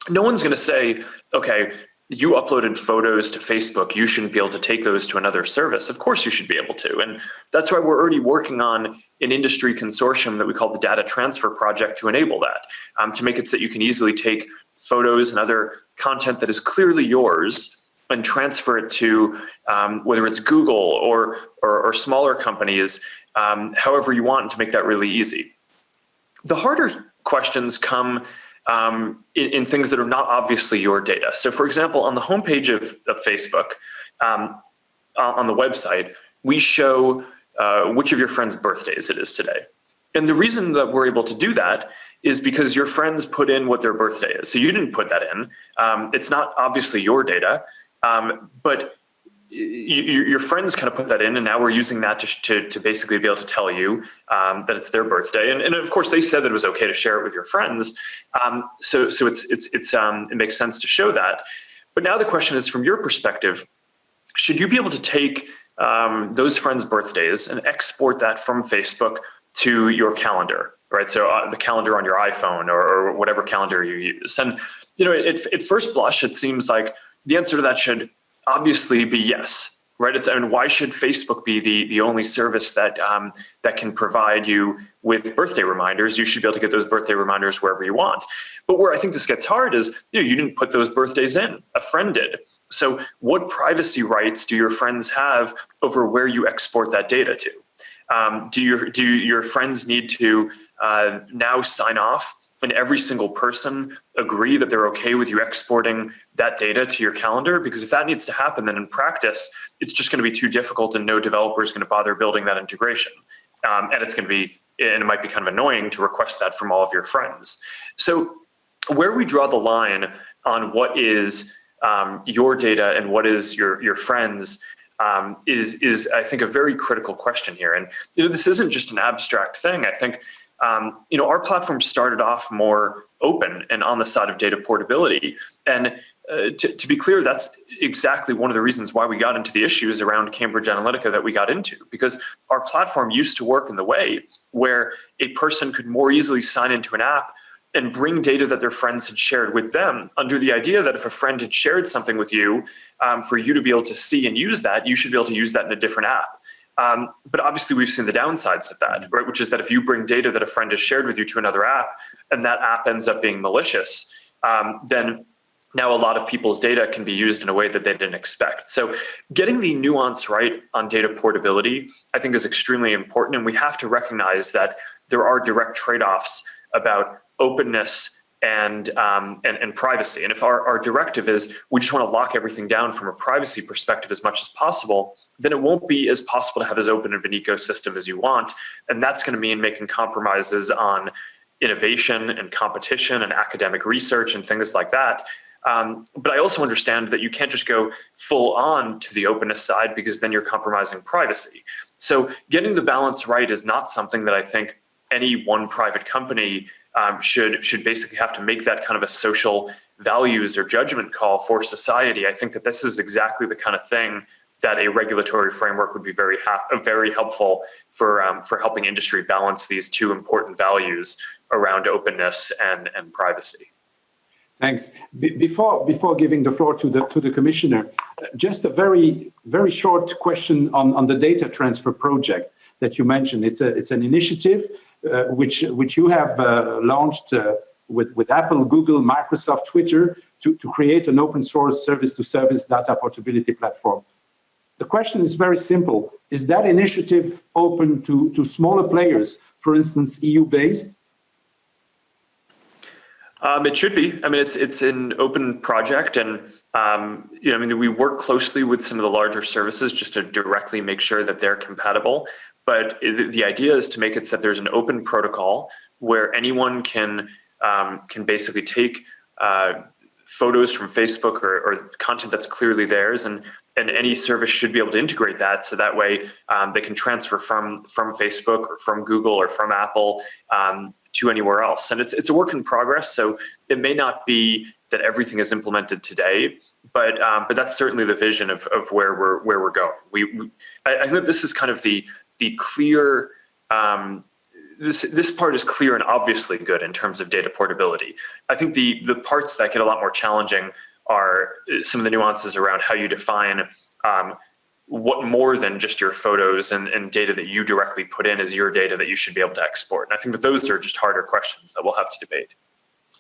Speaker 3: no one's gonna say, okay, you uploaded photos to Facebook, you shouldn't be able to take those to another service. Of course you should be able to. And that's why we're already working on an industry consortium that we call the Data Transfer Project to enable that, um, to make it so that you can easily take photos and other content that is clearly yours and transfer it to um, whether it's Google or, or, or smaller companies, um, however you want to make that really easy. The harder questions come um, in, in, things that are not obviously your data. So for example, on the homepage of, of Facebook, um, on the website, we show uh, which of your friends' birthdays it is today. And the reason that we're able to do that is because your friends put in what their birthday is. So you didn't put that in. Um, it's not obviously your data, um, but you, your friends kind of put that in and now we're using that to, to, to basically be able to tell you um, that it's their birthday. And, and, of course they said that it was okay to share it with your friends. Um, so so it's, it's, it's, um, it makes sense to show that. But now the question is from your perspective, should you be able to take um, those friends' birthdays and export that from Facebook to your calendar, right? So uh, the calendar on your iPhone or, or, whatever calendar you use. And you know, at, at first blush, it seems like the answer to that should obviously be yes, right? It's, I mean, why should Facebook be the, the only service that, um, that can provide you with birthday reminders? You should be able to get those birthday reminders wherever you want. But where I think this gets hard is, you know, you didn't put those birthdays in, a friend did. So what privacy rights do your friends have over where you export that data to? Um, do, your, do your friends need to uh, now sign off and every single person agree that they're okay with you exporting that data to your calendar? Because if that needs to happen, then in practice, it's just gonna be too difficult and no developer is gonna bother building that integration. Um, and it's gonna be, and it might be kind of annoying to request that from all of your friends. So where we draw the line on what is um, your data and what is your, your friends um, is, is I think a very critical question here. And you know, this isn't just an abstract thing. I think um, you know, our platform started off more open and on the side of data portability. And uh, to, to, be clear, that's exactly one of the reasons why we got into the issues around Cambridge Analytica that we got into, because our platform used to work in the way where a person could more easily sign into an app and bring data that their friends had shared with them under the idea that if a friend had shared something with you, um, for you to be able to see and use that, you should be able to use that in a different app. Um, but obviously we've seen the downsides of that, right? Which is that if you bring data that a friend has shared with you to another app and that app ends up being malicious, um, then now a lot of people's data can be used in a way that they didn't expect. So getting the nuance right on data portability, I think is extremely important. And we have to recognize that there are direct trade-offs about openness and, um, and, and privacy. And if our, our directive is we just want to lock everything down from a privacy perspective as much as possible, then it won't be as possible to have as open of an ecosystem as you want. And that's going to mean making compromises on innovation and competition and academic research and things like that. Um, but I also understand that you can't just go full on to the openness side because then you're compromising privacy. So getting the balance right is not something that I think any one private company um, should should basically have to make that kind of a social values or judgment call for society. I think that this is exactly the kind of thing that a regulatory framework would be very very helpful for um, for helping industry balance these two important values around openness and and privacy.
Speaker 1: Thanks. Be before before giving the floor to the to the commissioner, just a very very short question on on the data transfer project that you mentioned. It's a it's an initiative uh, which which you have uh, launched uh, with with Apple, Google, Microsoft, Twitter to to create an open source service to service data portability platform. The question is very simple. Is that initiative open to, to smaller players, for instance, EU based?
Speaker 3: Um, it should be. I mean, it's it's an open project, and um, you know, I mean, we work closely with some of the larger services just to directly make sure that they're compatible. But the idea is to make it so that there's an open protocol where anyone can um, can basically take uh, photos from Facebook or, or, content that's clearly theirs, and and any service should be able to integrate that, so that way um, they can transfer from from Facebook or from Google or from Apple um, to anywhere else. And it's it's a work in progress, so it may not be that everything is implemented today, but um, but that's certainly the vision of, of where we're where we're going. We, we I, I think this is kind of the the clear um, this this part is clear and obviously good in terms of data portability. I think the the parts that get a lot more challenging are some of the nuances around how you define um, what more than just your photos and, and data that you directly put in is your data that you should be able to export. And I think that those are just harder questions that we'll have to debate.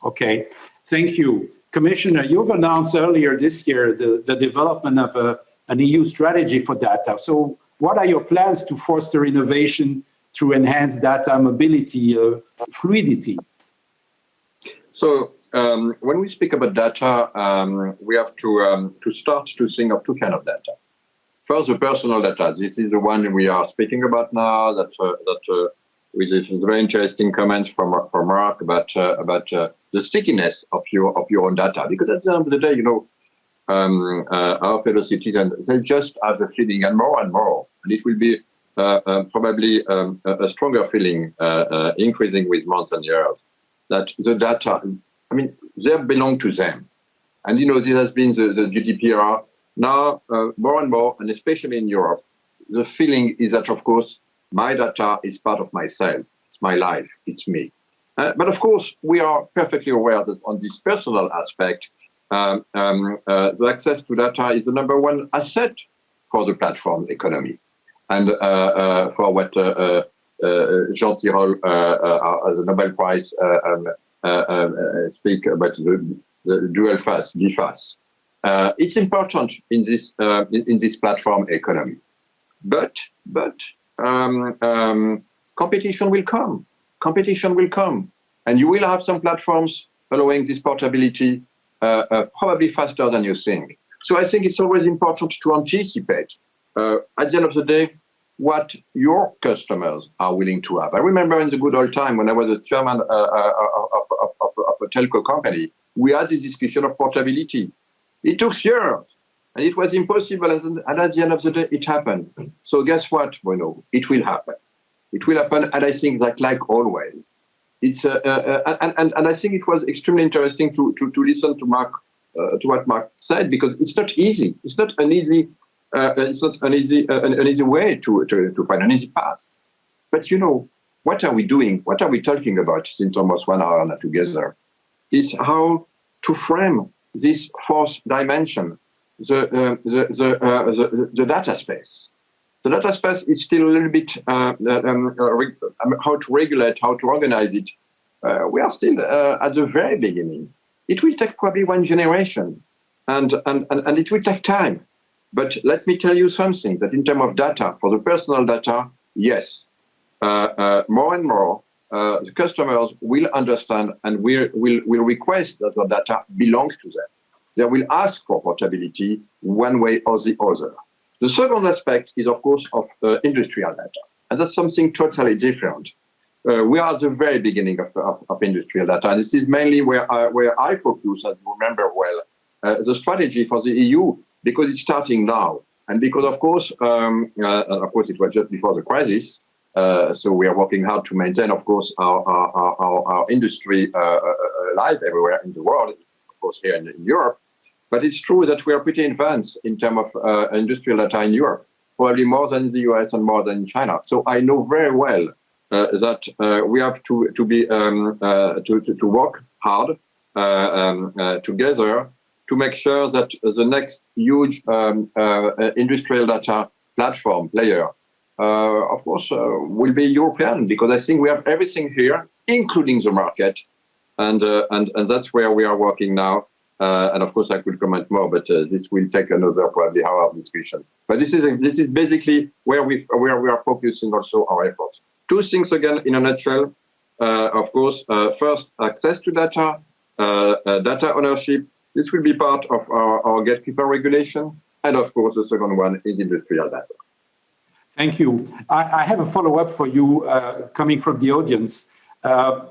Speaker 1: Okay, thank you. Commissioner, you've announced earlier this year the, the development of a, an EU strategy for data. So what are your plans to foster innovation through enhanced data mobility, uh, fluidity?
Speaker 2: So um, when we speak about data, um, we have to, um, to start to think of two kind of data. First, the personal data. This is the one we are speaking about now. That uh, that uh, with very interesting comments from from Mark about uh, about uh, the stickiness of your of your own data. Because at the end of the day, you know, um, uh, our fellow citizens they just have the feeling, and more and more, and it will be uh, uh, probably um, a, stronger feeling increasing with months and years that the data, I mean, they belong to them. And you know, this has been the, the GDPR. Now, more and more, and especially in Europe, the feeling is that, of course, my data is part of myself. It's my life. It's me. Uh, but of course, we are perfectly aware that on this personal aspect, um, um, uh, the access to data is the number one asset for the platform economy and uh, uh, for what uh, Jean Tirole, the Nobel Prize, um, speak about the, the dual face, DFAS. it's important in this in, in, this platform economy, but but um, um, competition will come. Competition will come, and you will have some platforms following this portability uh, uh, probably faster than you think. So I think it's always important to anticipate. Uh, at the end of the day, what your customers are willing to have. I remember in the good old time when I was a chairman uh, uh, uh of, of, a telco company, we had this discussion of portability. It took years and it was impossible. And at the end of the day, it happened. So guess what, Bruno? It will happen. It will happen. And I think that like always, it's uh, uh and, and, and I think it was extremely interesting to, to, to listen to Mark, uh, to what Mark said, because it's not easy. It's not an easy uh, it's not an easy, uh, an, an, easy way to, to, to find an easy path. But you know, what are we doing? What are we talking about since almost one hour now together? Is how to frame this fourth dimension, the, uh, the, the, uh, the, the, data space. The data space is still a little bit uh, um, uh, um, how to regulate, how to organize it. we are still at the very beginning. It will take probably one generation and, and, and, and it will take time. But let me tell you something, that in terms of data, for the personal data, yes, uh, uh, more and more, uh, the customers will understand and will, will, will request that the data belongs to them. They will ask for portability one way or the other. The second aspect is, of course, of uh, industrial data. And that's something totally different. Uh, we are at the very beginning of, of, of, industrial data. And this is mainly where I, where I focus, as you remember well, uh, the strategy for the EU, because it's starting now. And because, of course, um, uh, of course, it was just before the crisis, uh, so we are working hard to maintain, of course, our, industry uh, uh, alive everywhere in the world, of course, here in, Europe. But it's true that we are pretty advanced in terms of industrial data in Europe, probably more than the US and more than China. So I know very well that we have to, to, be, um, to, to, work hard um, together to make sure that the next huge um, industrial data platform player uh, Uh, of course, uh, will be European because I think we have everything here, including the market, and uh, and and that's where we are working now. Uh, and of course, I could comment more, but uh, this will take another probably hour of discussion. But this is this is basically where we where we are focusing also our efforts. Two things again in a nutshell. of course, first, access to data, data ownership. This will be part of our, our gatekeeper regulation. And of course, the second one is industrial data.
Speaker 1: Thank you. I, I have a follow-up for you uh, coming from the audience. Uh,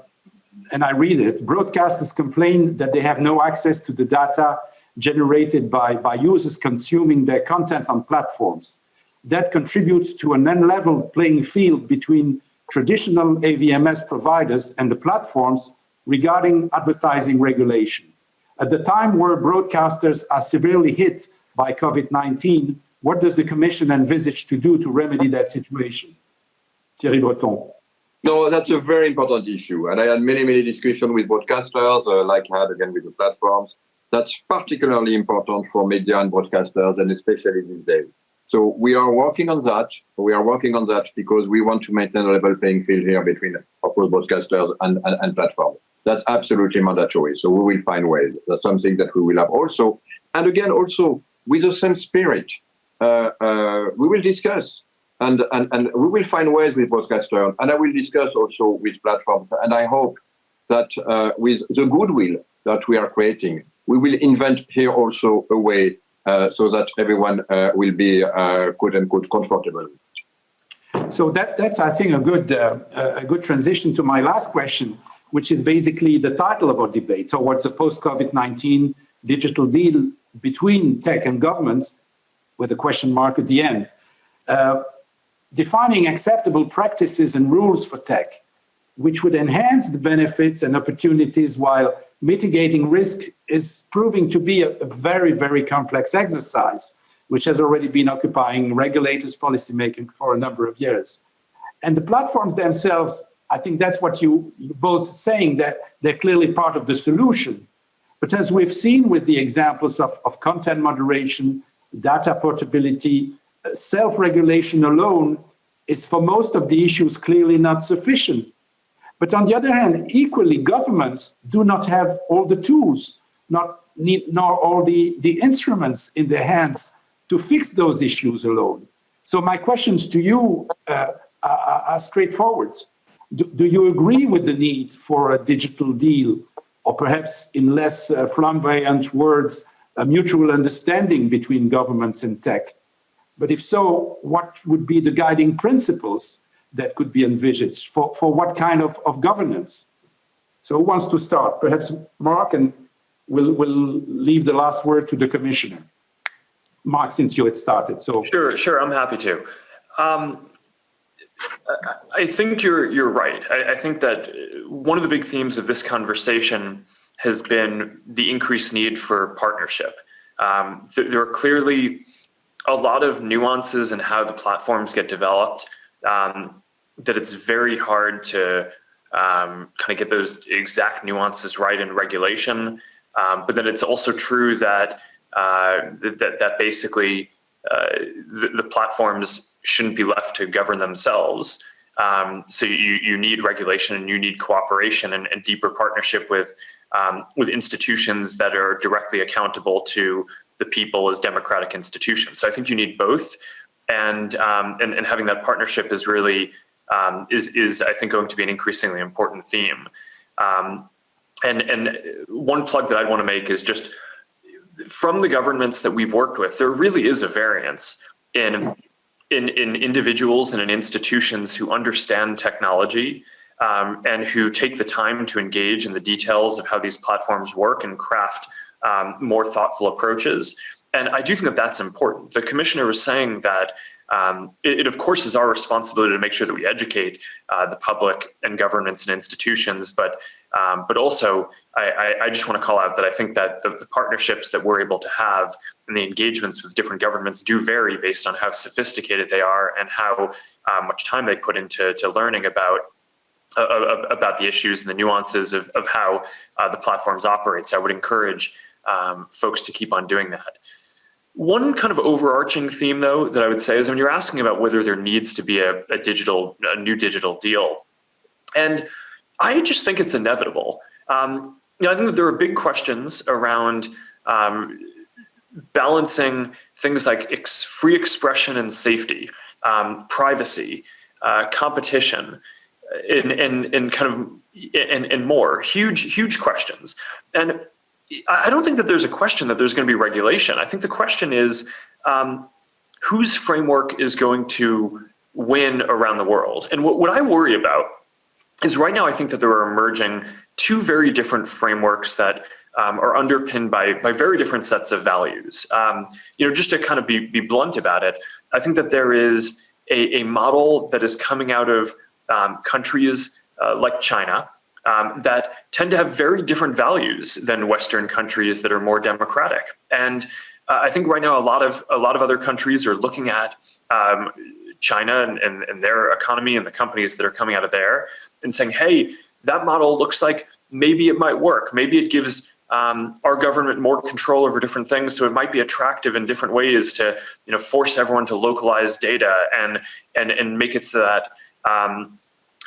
Speaker 1: and I read it. Broadcasters complain that they have no access to the data generated by, by users consuming their content on platforms. That contributes to an unleveled playing field between traditional AVMS providers and the platforms regarding advertising regulation. At the time where broadcasters are severely hit by COVID-19, what does the Commission envisage to do to remedy that situation? Thierry Breton.
Speaker 2: No, that's a very important issue. And I had many, many discussions with broadcasters, uh, like I had again with the platforms. That's particularly important for media and broadcasters, and especially these days. So we are working on that. We are working on that because we want to maintain a level playing field here between, of course, broadcasters and, and, and platforms. That's absolutely mandatory. So we will find ways. That's something that we will have also. And again, also with the same spirit. Uh, uh, we will discuss and, and, and we will find ways with broadcasters and I will discuss also with platforms. And I hope that uh, with the goodwill that we are creating, we will invent here also a way uh, so that everyone uh, will be uh, quote unquote comfortable.
Speaker 1: So that, that's, I think, a good, a good transition to my last question, which is basically the title of our debate towards a post-COVID-19 digital deal between tech and governments with a question mark at the end. Uh, defining acceptable practices and rules for tech, which would enhance the benefits and opportunities while mitigating risk is proving to be a, a very, very complex exercise, which has already been occupying regulators' policymaking for a number of years. And the platforms themselves, I think that's what you, you both saying that they're clearly part of the solution. But as we've seen with the examples of, of content moderation, data portability, uh, self-regulation alone is for most of the issues clearly not sufficient. But on the other hand, equally, governments do not have all the tools, not need, nor all the, the instruments in their hands to fix those issues alone. So my questions to you uh, are, are, straightforward. Do, do, you agree with the need for a digital deal, or perhaps in less uh, flamboyant words, a mutual understanding between governments and tech? But if so, what would be the guiding principles that could be envisaged for, for what kind of, of governance? So who wants to start? Perhaps Mark, and we'll, we'll leave the last word to the commissioner. Mark, since you had started. So
Speaker 3: Sure, sure, I'm happy to. Um, I think you're, you're right. I, I think that one of the big themes of this conversation has been the increased need for partnership. Um, th there are clearly a lot of nuances in how the platforms get developed um, that it's very hard to um, kind of get those exact nuances right in regulation. Um, but then it's also true that uh, that, that basically uh, the, the, platforms shouldn't be left to govern themselves. Um, so you, you need regulation and you need cooperation and, and deeper partnership with um, with institutions that are directly accountable to the people as democratic institutions. So I think you need both, and um, and, and, having that partnership is really um, is, is, I think, going to be an increasingly important theme. Um, and, and one plug that I'd want to make is just from the governments that we've worked with, there really is a variance in, in, in individuals and in institutions who understand technology um, and who take the time to engage in the details of how these platforms work and craft um, more thoughtful approaches. And I do think that that's important. The commissioner was saying that um, it, it, of course is our responsibility to make sure that we educate uh, the public and governments and institutions, but um, but also I, I, I, just want to call out that I think that the, the, partnerships that we're able to have and the engagements with different governments do vary based on how sophisticated they are and how uh, much time they put into to learning about uh, about the issues and the nuances of, of how uh, the platforms operate. So I would encourage um, folks to keep on doing that. One kind of overarching theme, though, that I would say is when you're asking about whether there needs to be a, a digital, a new digital deal, and I just think it's inevitable. Um, you know, I think that there are big questions around um, balancing things like ex free expression and safety, um, privacy, uh, competition, and, and, and kind of and, and more huge huge questions and I don't think that there's a question that there's going to be regulation. I think the question is um, whose framework is going to win around the world. And what, what I worry about is right now I think that there are emerging two very different frameworks that um, are underpinned by, by very different sets of values. Um, you know, just to kind of be, be blunt about it, I think that there is a, a model that is coming out of um, countries uh, like China, um, that tend to have very different values than Western countries that are more democratic. And uh, I think right now a lot of a lot of other countries are looking at um, China and, and, and their economy and the companies that are coming out of there and saying, hey, that model looks like maybe it might work. Maybe it gives um, our government more control over different things, so it might be attractive in different ways to, you know, force everyone to localize data and and and make it so that um,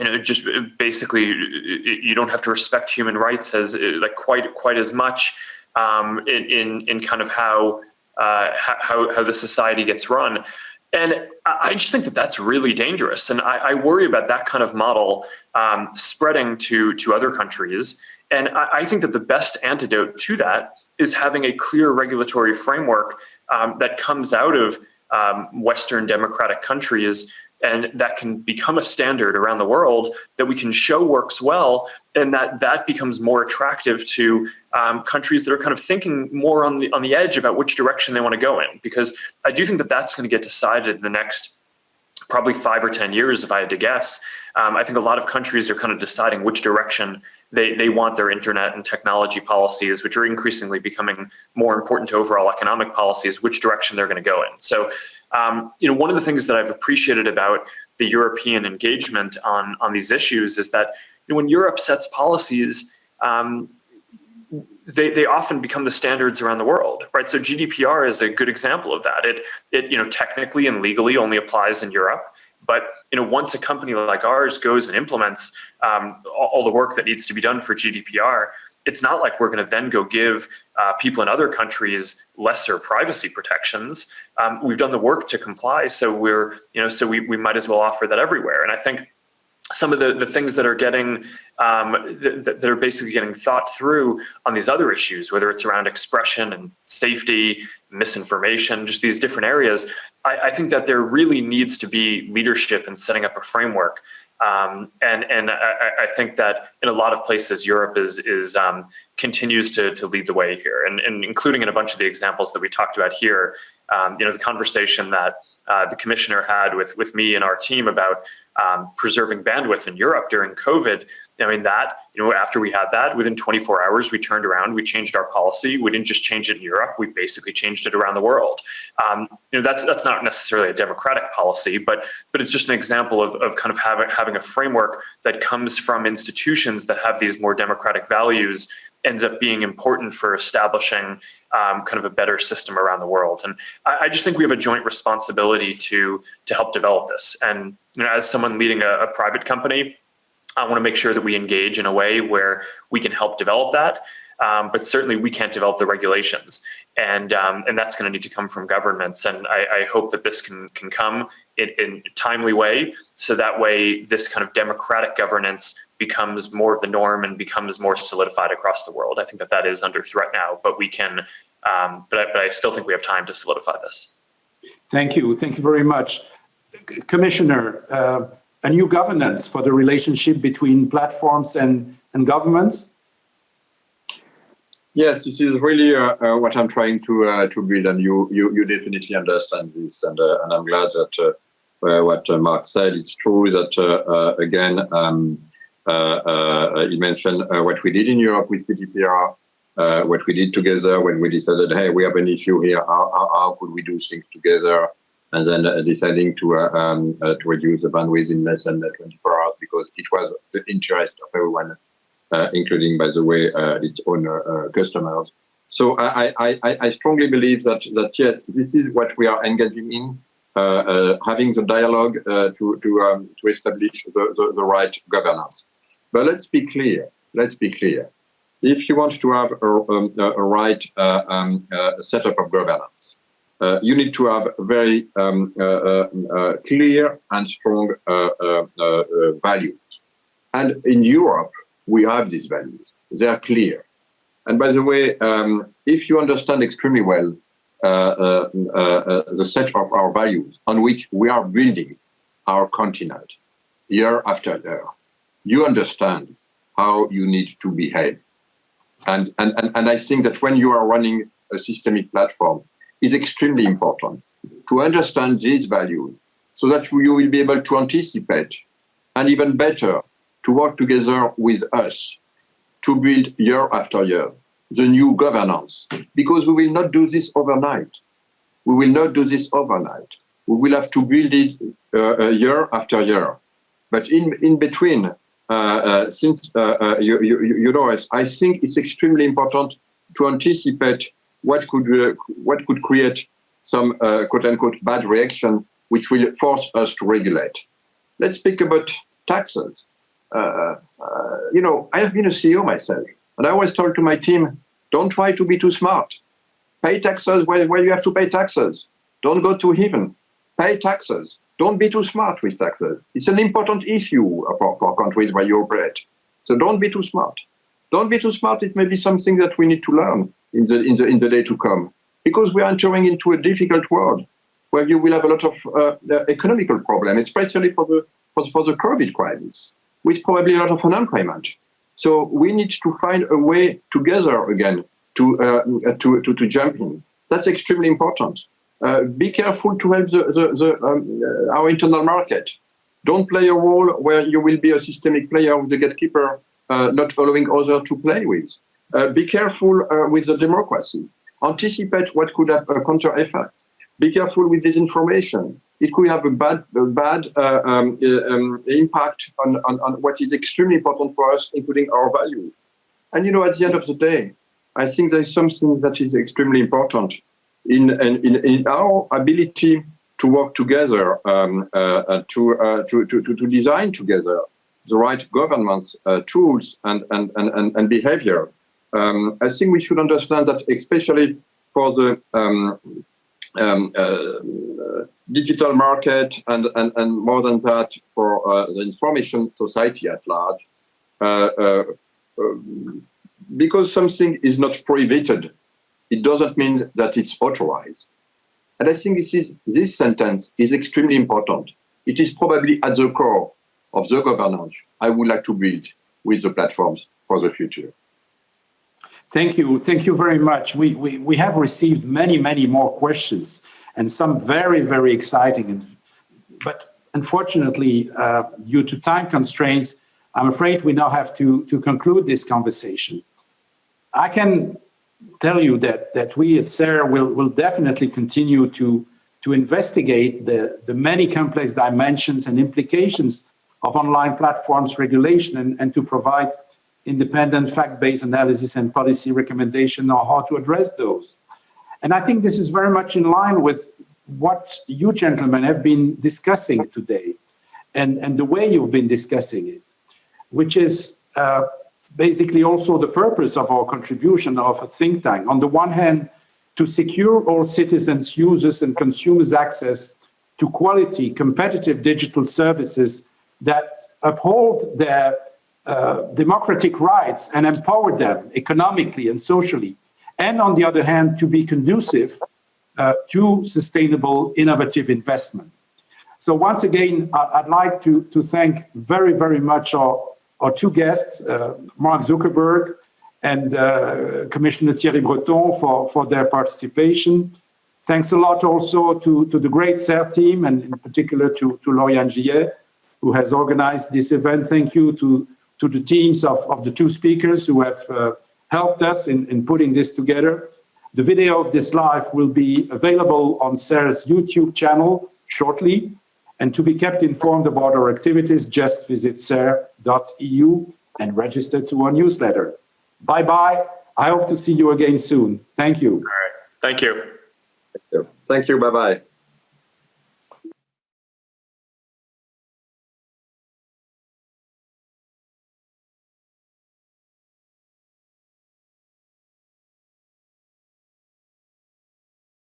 Speaker 3: you know, just basically, you don't have to respect human rights as like quite quite as much um, in, in in kind of how uh, how how the society gets run. And I just think that that's really dangerous, and I, I worry about that kind of model um, spreading to to other countries. And I, I, think that the best antidote to that is having a clear regulatory framework um, that comes out of um, Western democratic countries and that can become a standard around the world that we can show works well and that that becomes more attractive to um, countries that are kind of thinking more on the on the edge about which direction they want to go in because I do think that that's going to get decided in the next probably five or 10 years if I had to guess. Um, I think a lot of countries are kind of deciding which direction they, they want their internet and technology policies, which are increasingly becoming more important to overall economic policies, which direction they're going to go in. So um, you know, one of the things that I've appreciated about the European engagement on, on these issues is that you know, when Europe sets policies, um, they, they often become the standards around the world, right? So GDPR is a good example of that. It, it you know, technically and legally only applies in Europe. But you know, once a company like ours goes and implements um, all, all, the work that needs to be done for GDPR, it's not like we're going to then go give uh, people in other countries lesser privacy protections. Um, we've done the work to comply, so we're you know so we we might as well offer that everywhere. And I think some of the, the things that are getting um, that, that are basically getting thought through on these other issues, whether it's around expression and safety, misinformation, just these different areas, I, I think that there really needs to be leadership in setting up a framework um, and and I, I, think that in a lot of places, Europe is is um, continues to to lead the way here, and, and including in a bunch of the examples that we talked about here. Um, you know, the conversation that uh, the commissioner had with with me and our team about um, preserving bandwidth in Europe during COVID. I mean, that, you know, after we had that, within 24 hours, we turned around, we changed our policy. We didn't just change it in Europe, we basically changed it around the world. Um, you know, that's that's not necessarily a democratic policy, but but it's just an example of, of kind of having, having a framework that comes from institutions that have these more democratic values ends up being important for establishing um, kind of a better system around the world. And I, I, just think we have a joint responsibility to to help develop this. And you know, as someone leading a, a private company, I want to make sure that we engage in a way where we can help develop that. um, but certainly we can't develop the regulations. And, um, and that's going to need to come from governments. And I, I hope that this can, can come in, in a timely way, so that way this kind of democratic governance becomes more of the norm and becomes more solidified across the world. I think that that is under threat now, but we can, um, but, I, but I still think we have time to solidify this.
Speaker 1: Thank you. Thank you very much. Commissioner, uh, a new governance for the relationship between platforms and, and governments?
Speaker 2: Yes, this is really uh, uh, what I'm trying to uh, to build, and you you, you definitely understand this, and uh, and I'm glad that uh, uh, what Mark said. It's true that again um, he mentioned what we did in Europe with GDPR, what we did together when we decided, hey, we have an issue here. How, how, how could we do things together? And then uh, deciding to uh, um, uh, to reduce the bandwidth in less than 24 hours because it was the interest of everyone, including, by the way, its own customers. So I, I, I, strongly believe that that yes, this is what we are engaging in, uh, uh, having the dialogue uh, to to um, to establish the, the, the, right governance. But let's be clear. Let's be clear. If you want to have a, um, a right um, setup of governance, uh, you need to have very um, uh, uh, uh clear and strong values. And in Europe, we have these values. They are clear. And by the way, um, if you understand extremely well the set of our values on which we are building our continent year after year, you understand how you need to behave. And, and, and, and I think that when you are running a systemic platform, is extremely important to understand these values so that you will be able to anticipate and even better to work together with us to build year after year the new governance because we will not do this overnight. We will not do this overnight. We will have to build it uh, year after year. But in, in between, uh, uh, since uh, uh, you, you, you know, I think it's extremely important to anticipate what could uh, what could create some uh, quote unquote bad reaction which will force us to regulate. Let's speak about taxes. Uh, uh, you know, I have been a CEO myself, and I always told to my team, don't try to be too smart. Pay taxes where, where you have to pay taxes. Don't go to heaven. Pay taxes. Don't be too smart with taxes. It's an important issue for, for countries where you operate. So don't be too smart. Don't be too smart. It may be something that we need to learn in the, in the, in the day to come. Because we are entering into a difficult world where you will have a lot of uh, uh, economical problems, especially for the, for the, for the COVID crisis, with probably a lot of unemployment. So we need to find a way together again to, uh, to, to, to jump in. That's extremely important. Uh, be careful to help the, the, the um, uh, our internal market. Don't play a role where you will be a systemic player with the gatekeeper, uh, not allowing others to play with. Uh, be careful uh, with the democracy. Anticipate what could have a counter effect. Be careful with disinformation. It could have a bad, a bad uh, um, um, impact on, on, on what is extremely important for us, including our values. And you know, at the end of the day, I think there's something that is extremely important in, in, in our ability to work together, um, uh, to, uh, to, to, to design together the right governance uh, tools and, and, and, and behavior um, I think we should understand that especially for the um, um, uh, digital market and, and, and more than that for uh, the information society at large, uh, uh um, because something is not prohibited, it doesn't mean that it's authorized. And I think this, is, this sentence is extremely important. It is probably at the core of the governance I would like to build with the platforms for the future.
Speaker 1: Thank you. Thank you very much. We, we, we have received many, many more questions and some very, very exciting. And, But unfortunately, uh, due to time constraints, I'm afraid we now have to, to conclude this conversation. I can tell you that, that we at CERRE will, will definitely continue to, to investigate the, the many complex dimensions and implications of online platforms regulation and, and to provide independent fact-based analysis and policy recommendation on how to address those. And I think this is very much in line with what you gentlemen have been discussing today and, and the way you've been discussing it, which is uh, basically also the purpose of our contribution of a think tank. On the one hand, to secure all citizens, users and consumers access to quality, competitive digital services that uphold their uh, democratic rights and empower them economically and socially. And on the other hand, to be conducive uh, to sustainable, innovative investment. So once again, I'd like to, to thank very, very much our, our two guests, uh, Mark Zuckerberg and uh, Commissioner Thierry Breton for, for their participation. Thanks a lot also to, to the great CERRE team and in particular to, to Lauriane Gillet, who has organized this event. Thank you to, to the teams of, of the two speakers who have uh, helped us in, in putting this together. The video of this live will be available on CERRE's YouTube channel shortly. And to be kept informed about our activities, just visit cerre.eu and register to our newsletter. Bye-bye. I hope to see you again soon. Thank you.
Speaker 3: All right. Thank you.
Speaker 2: Thank you. Bye-bye.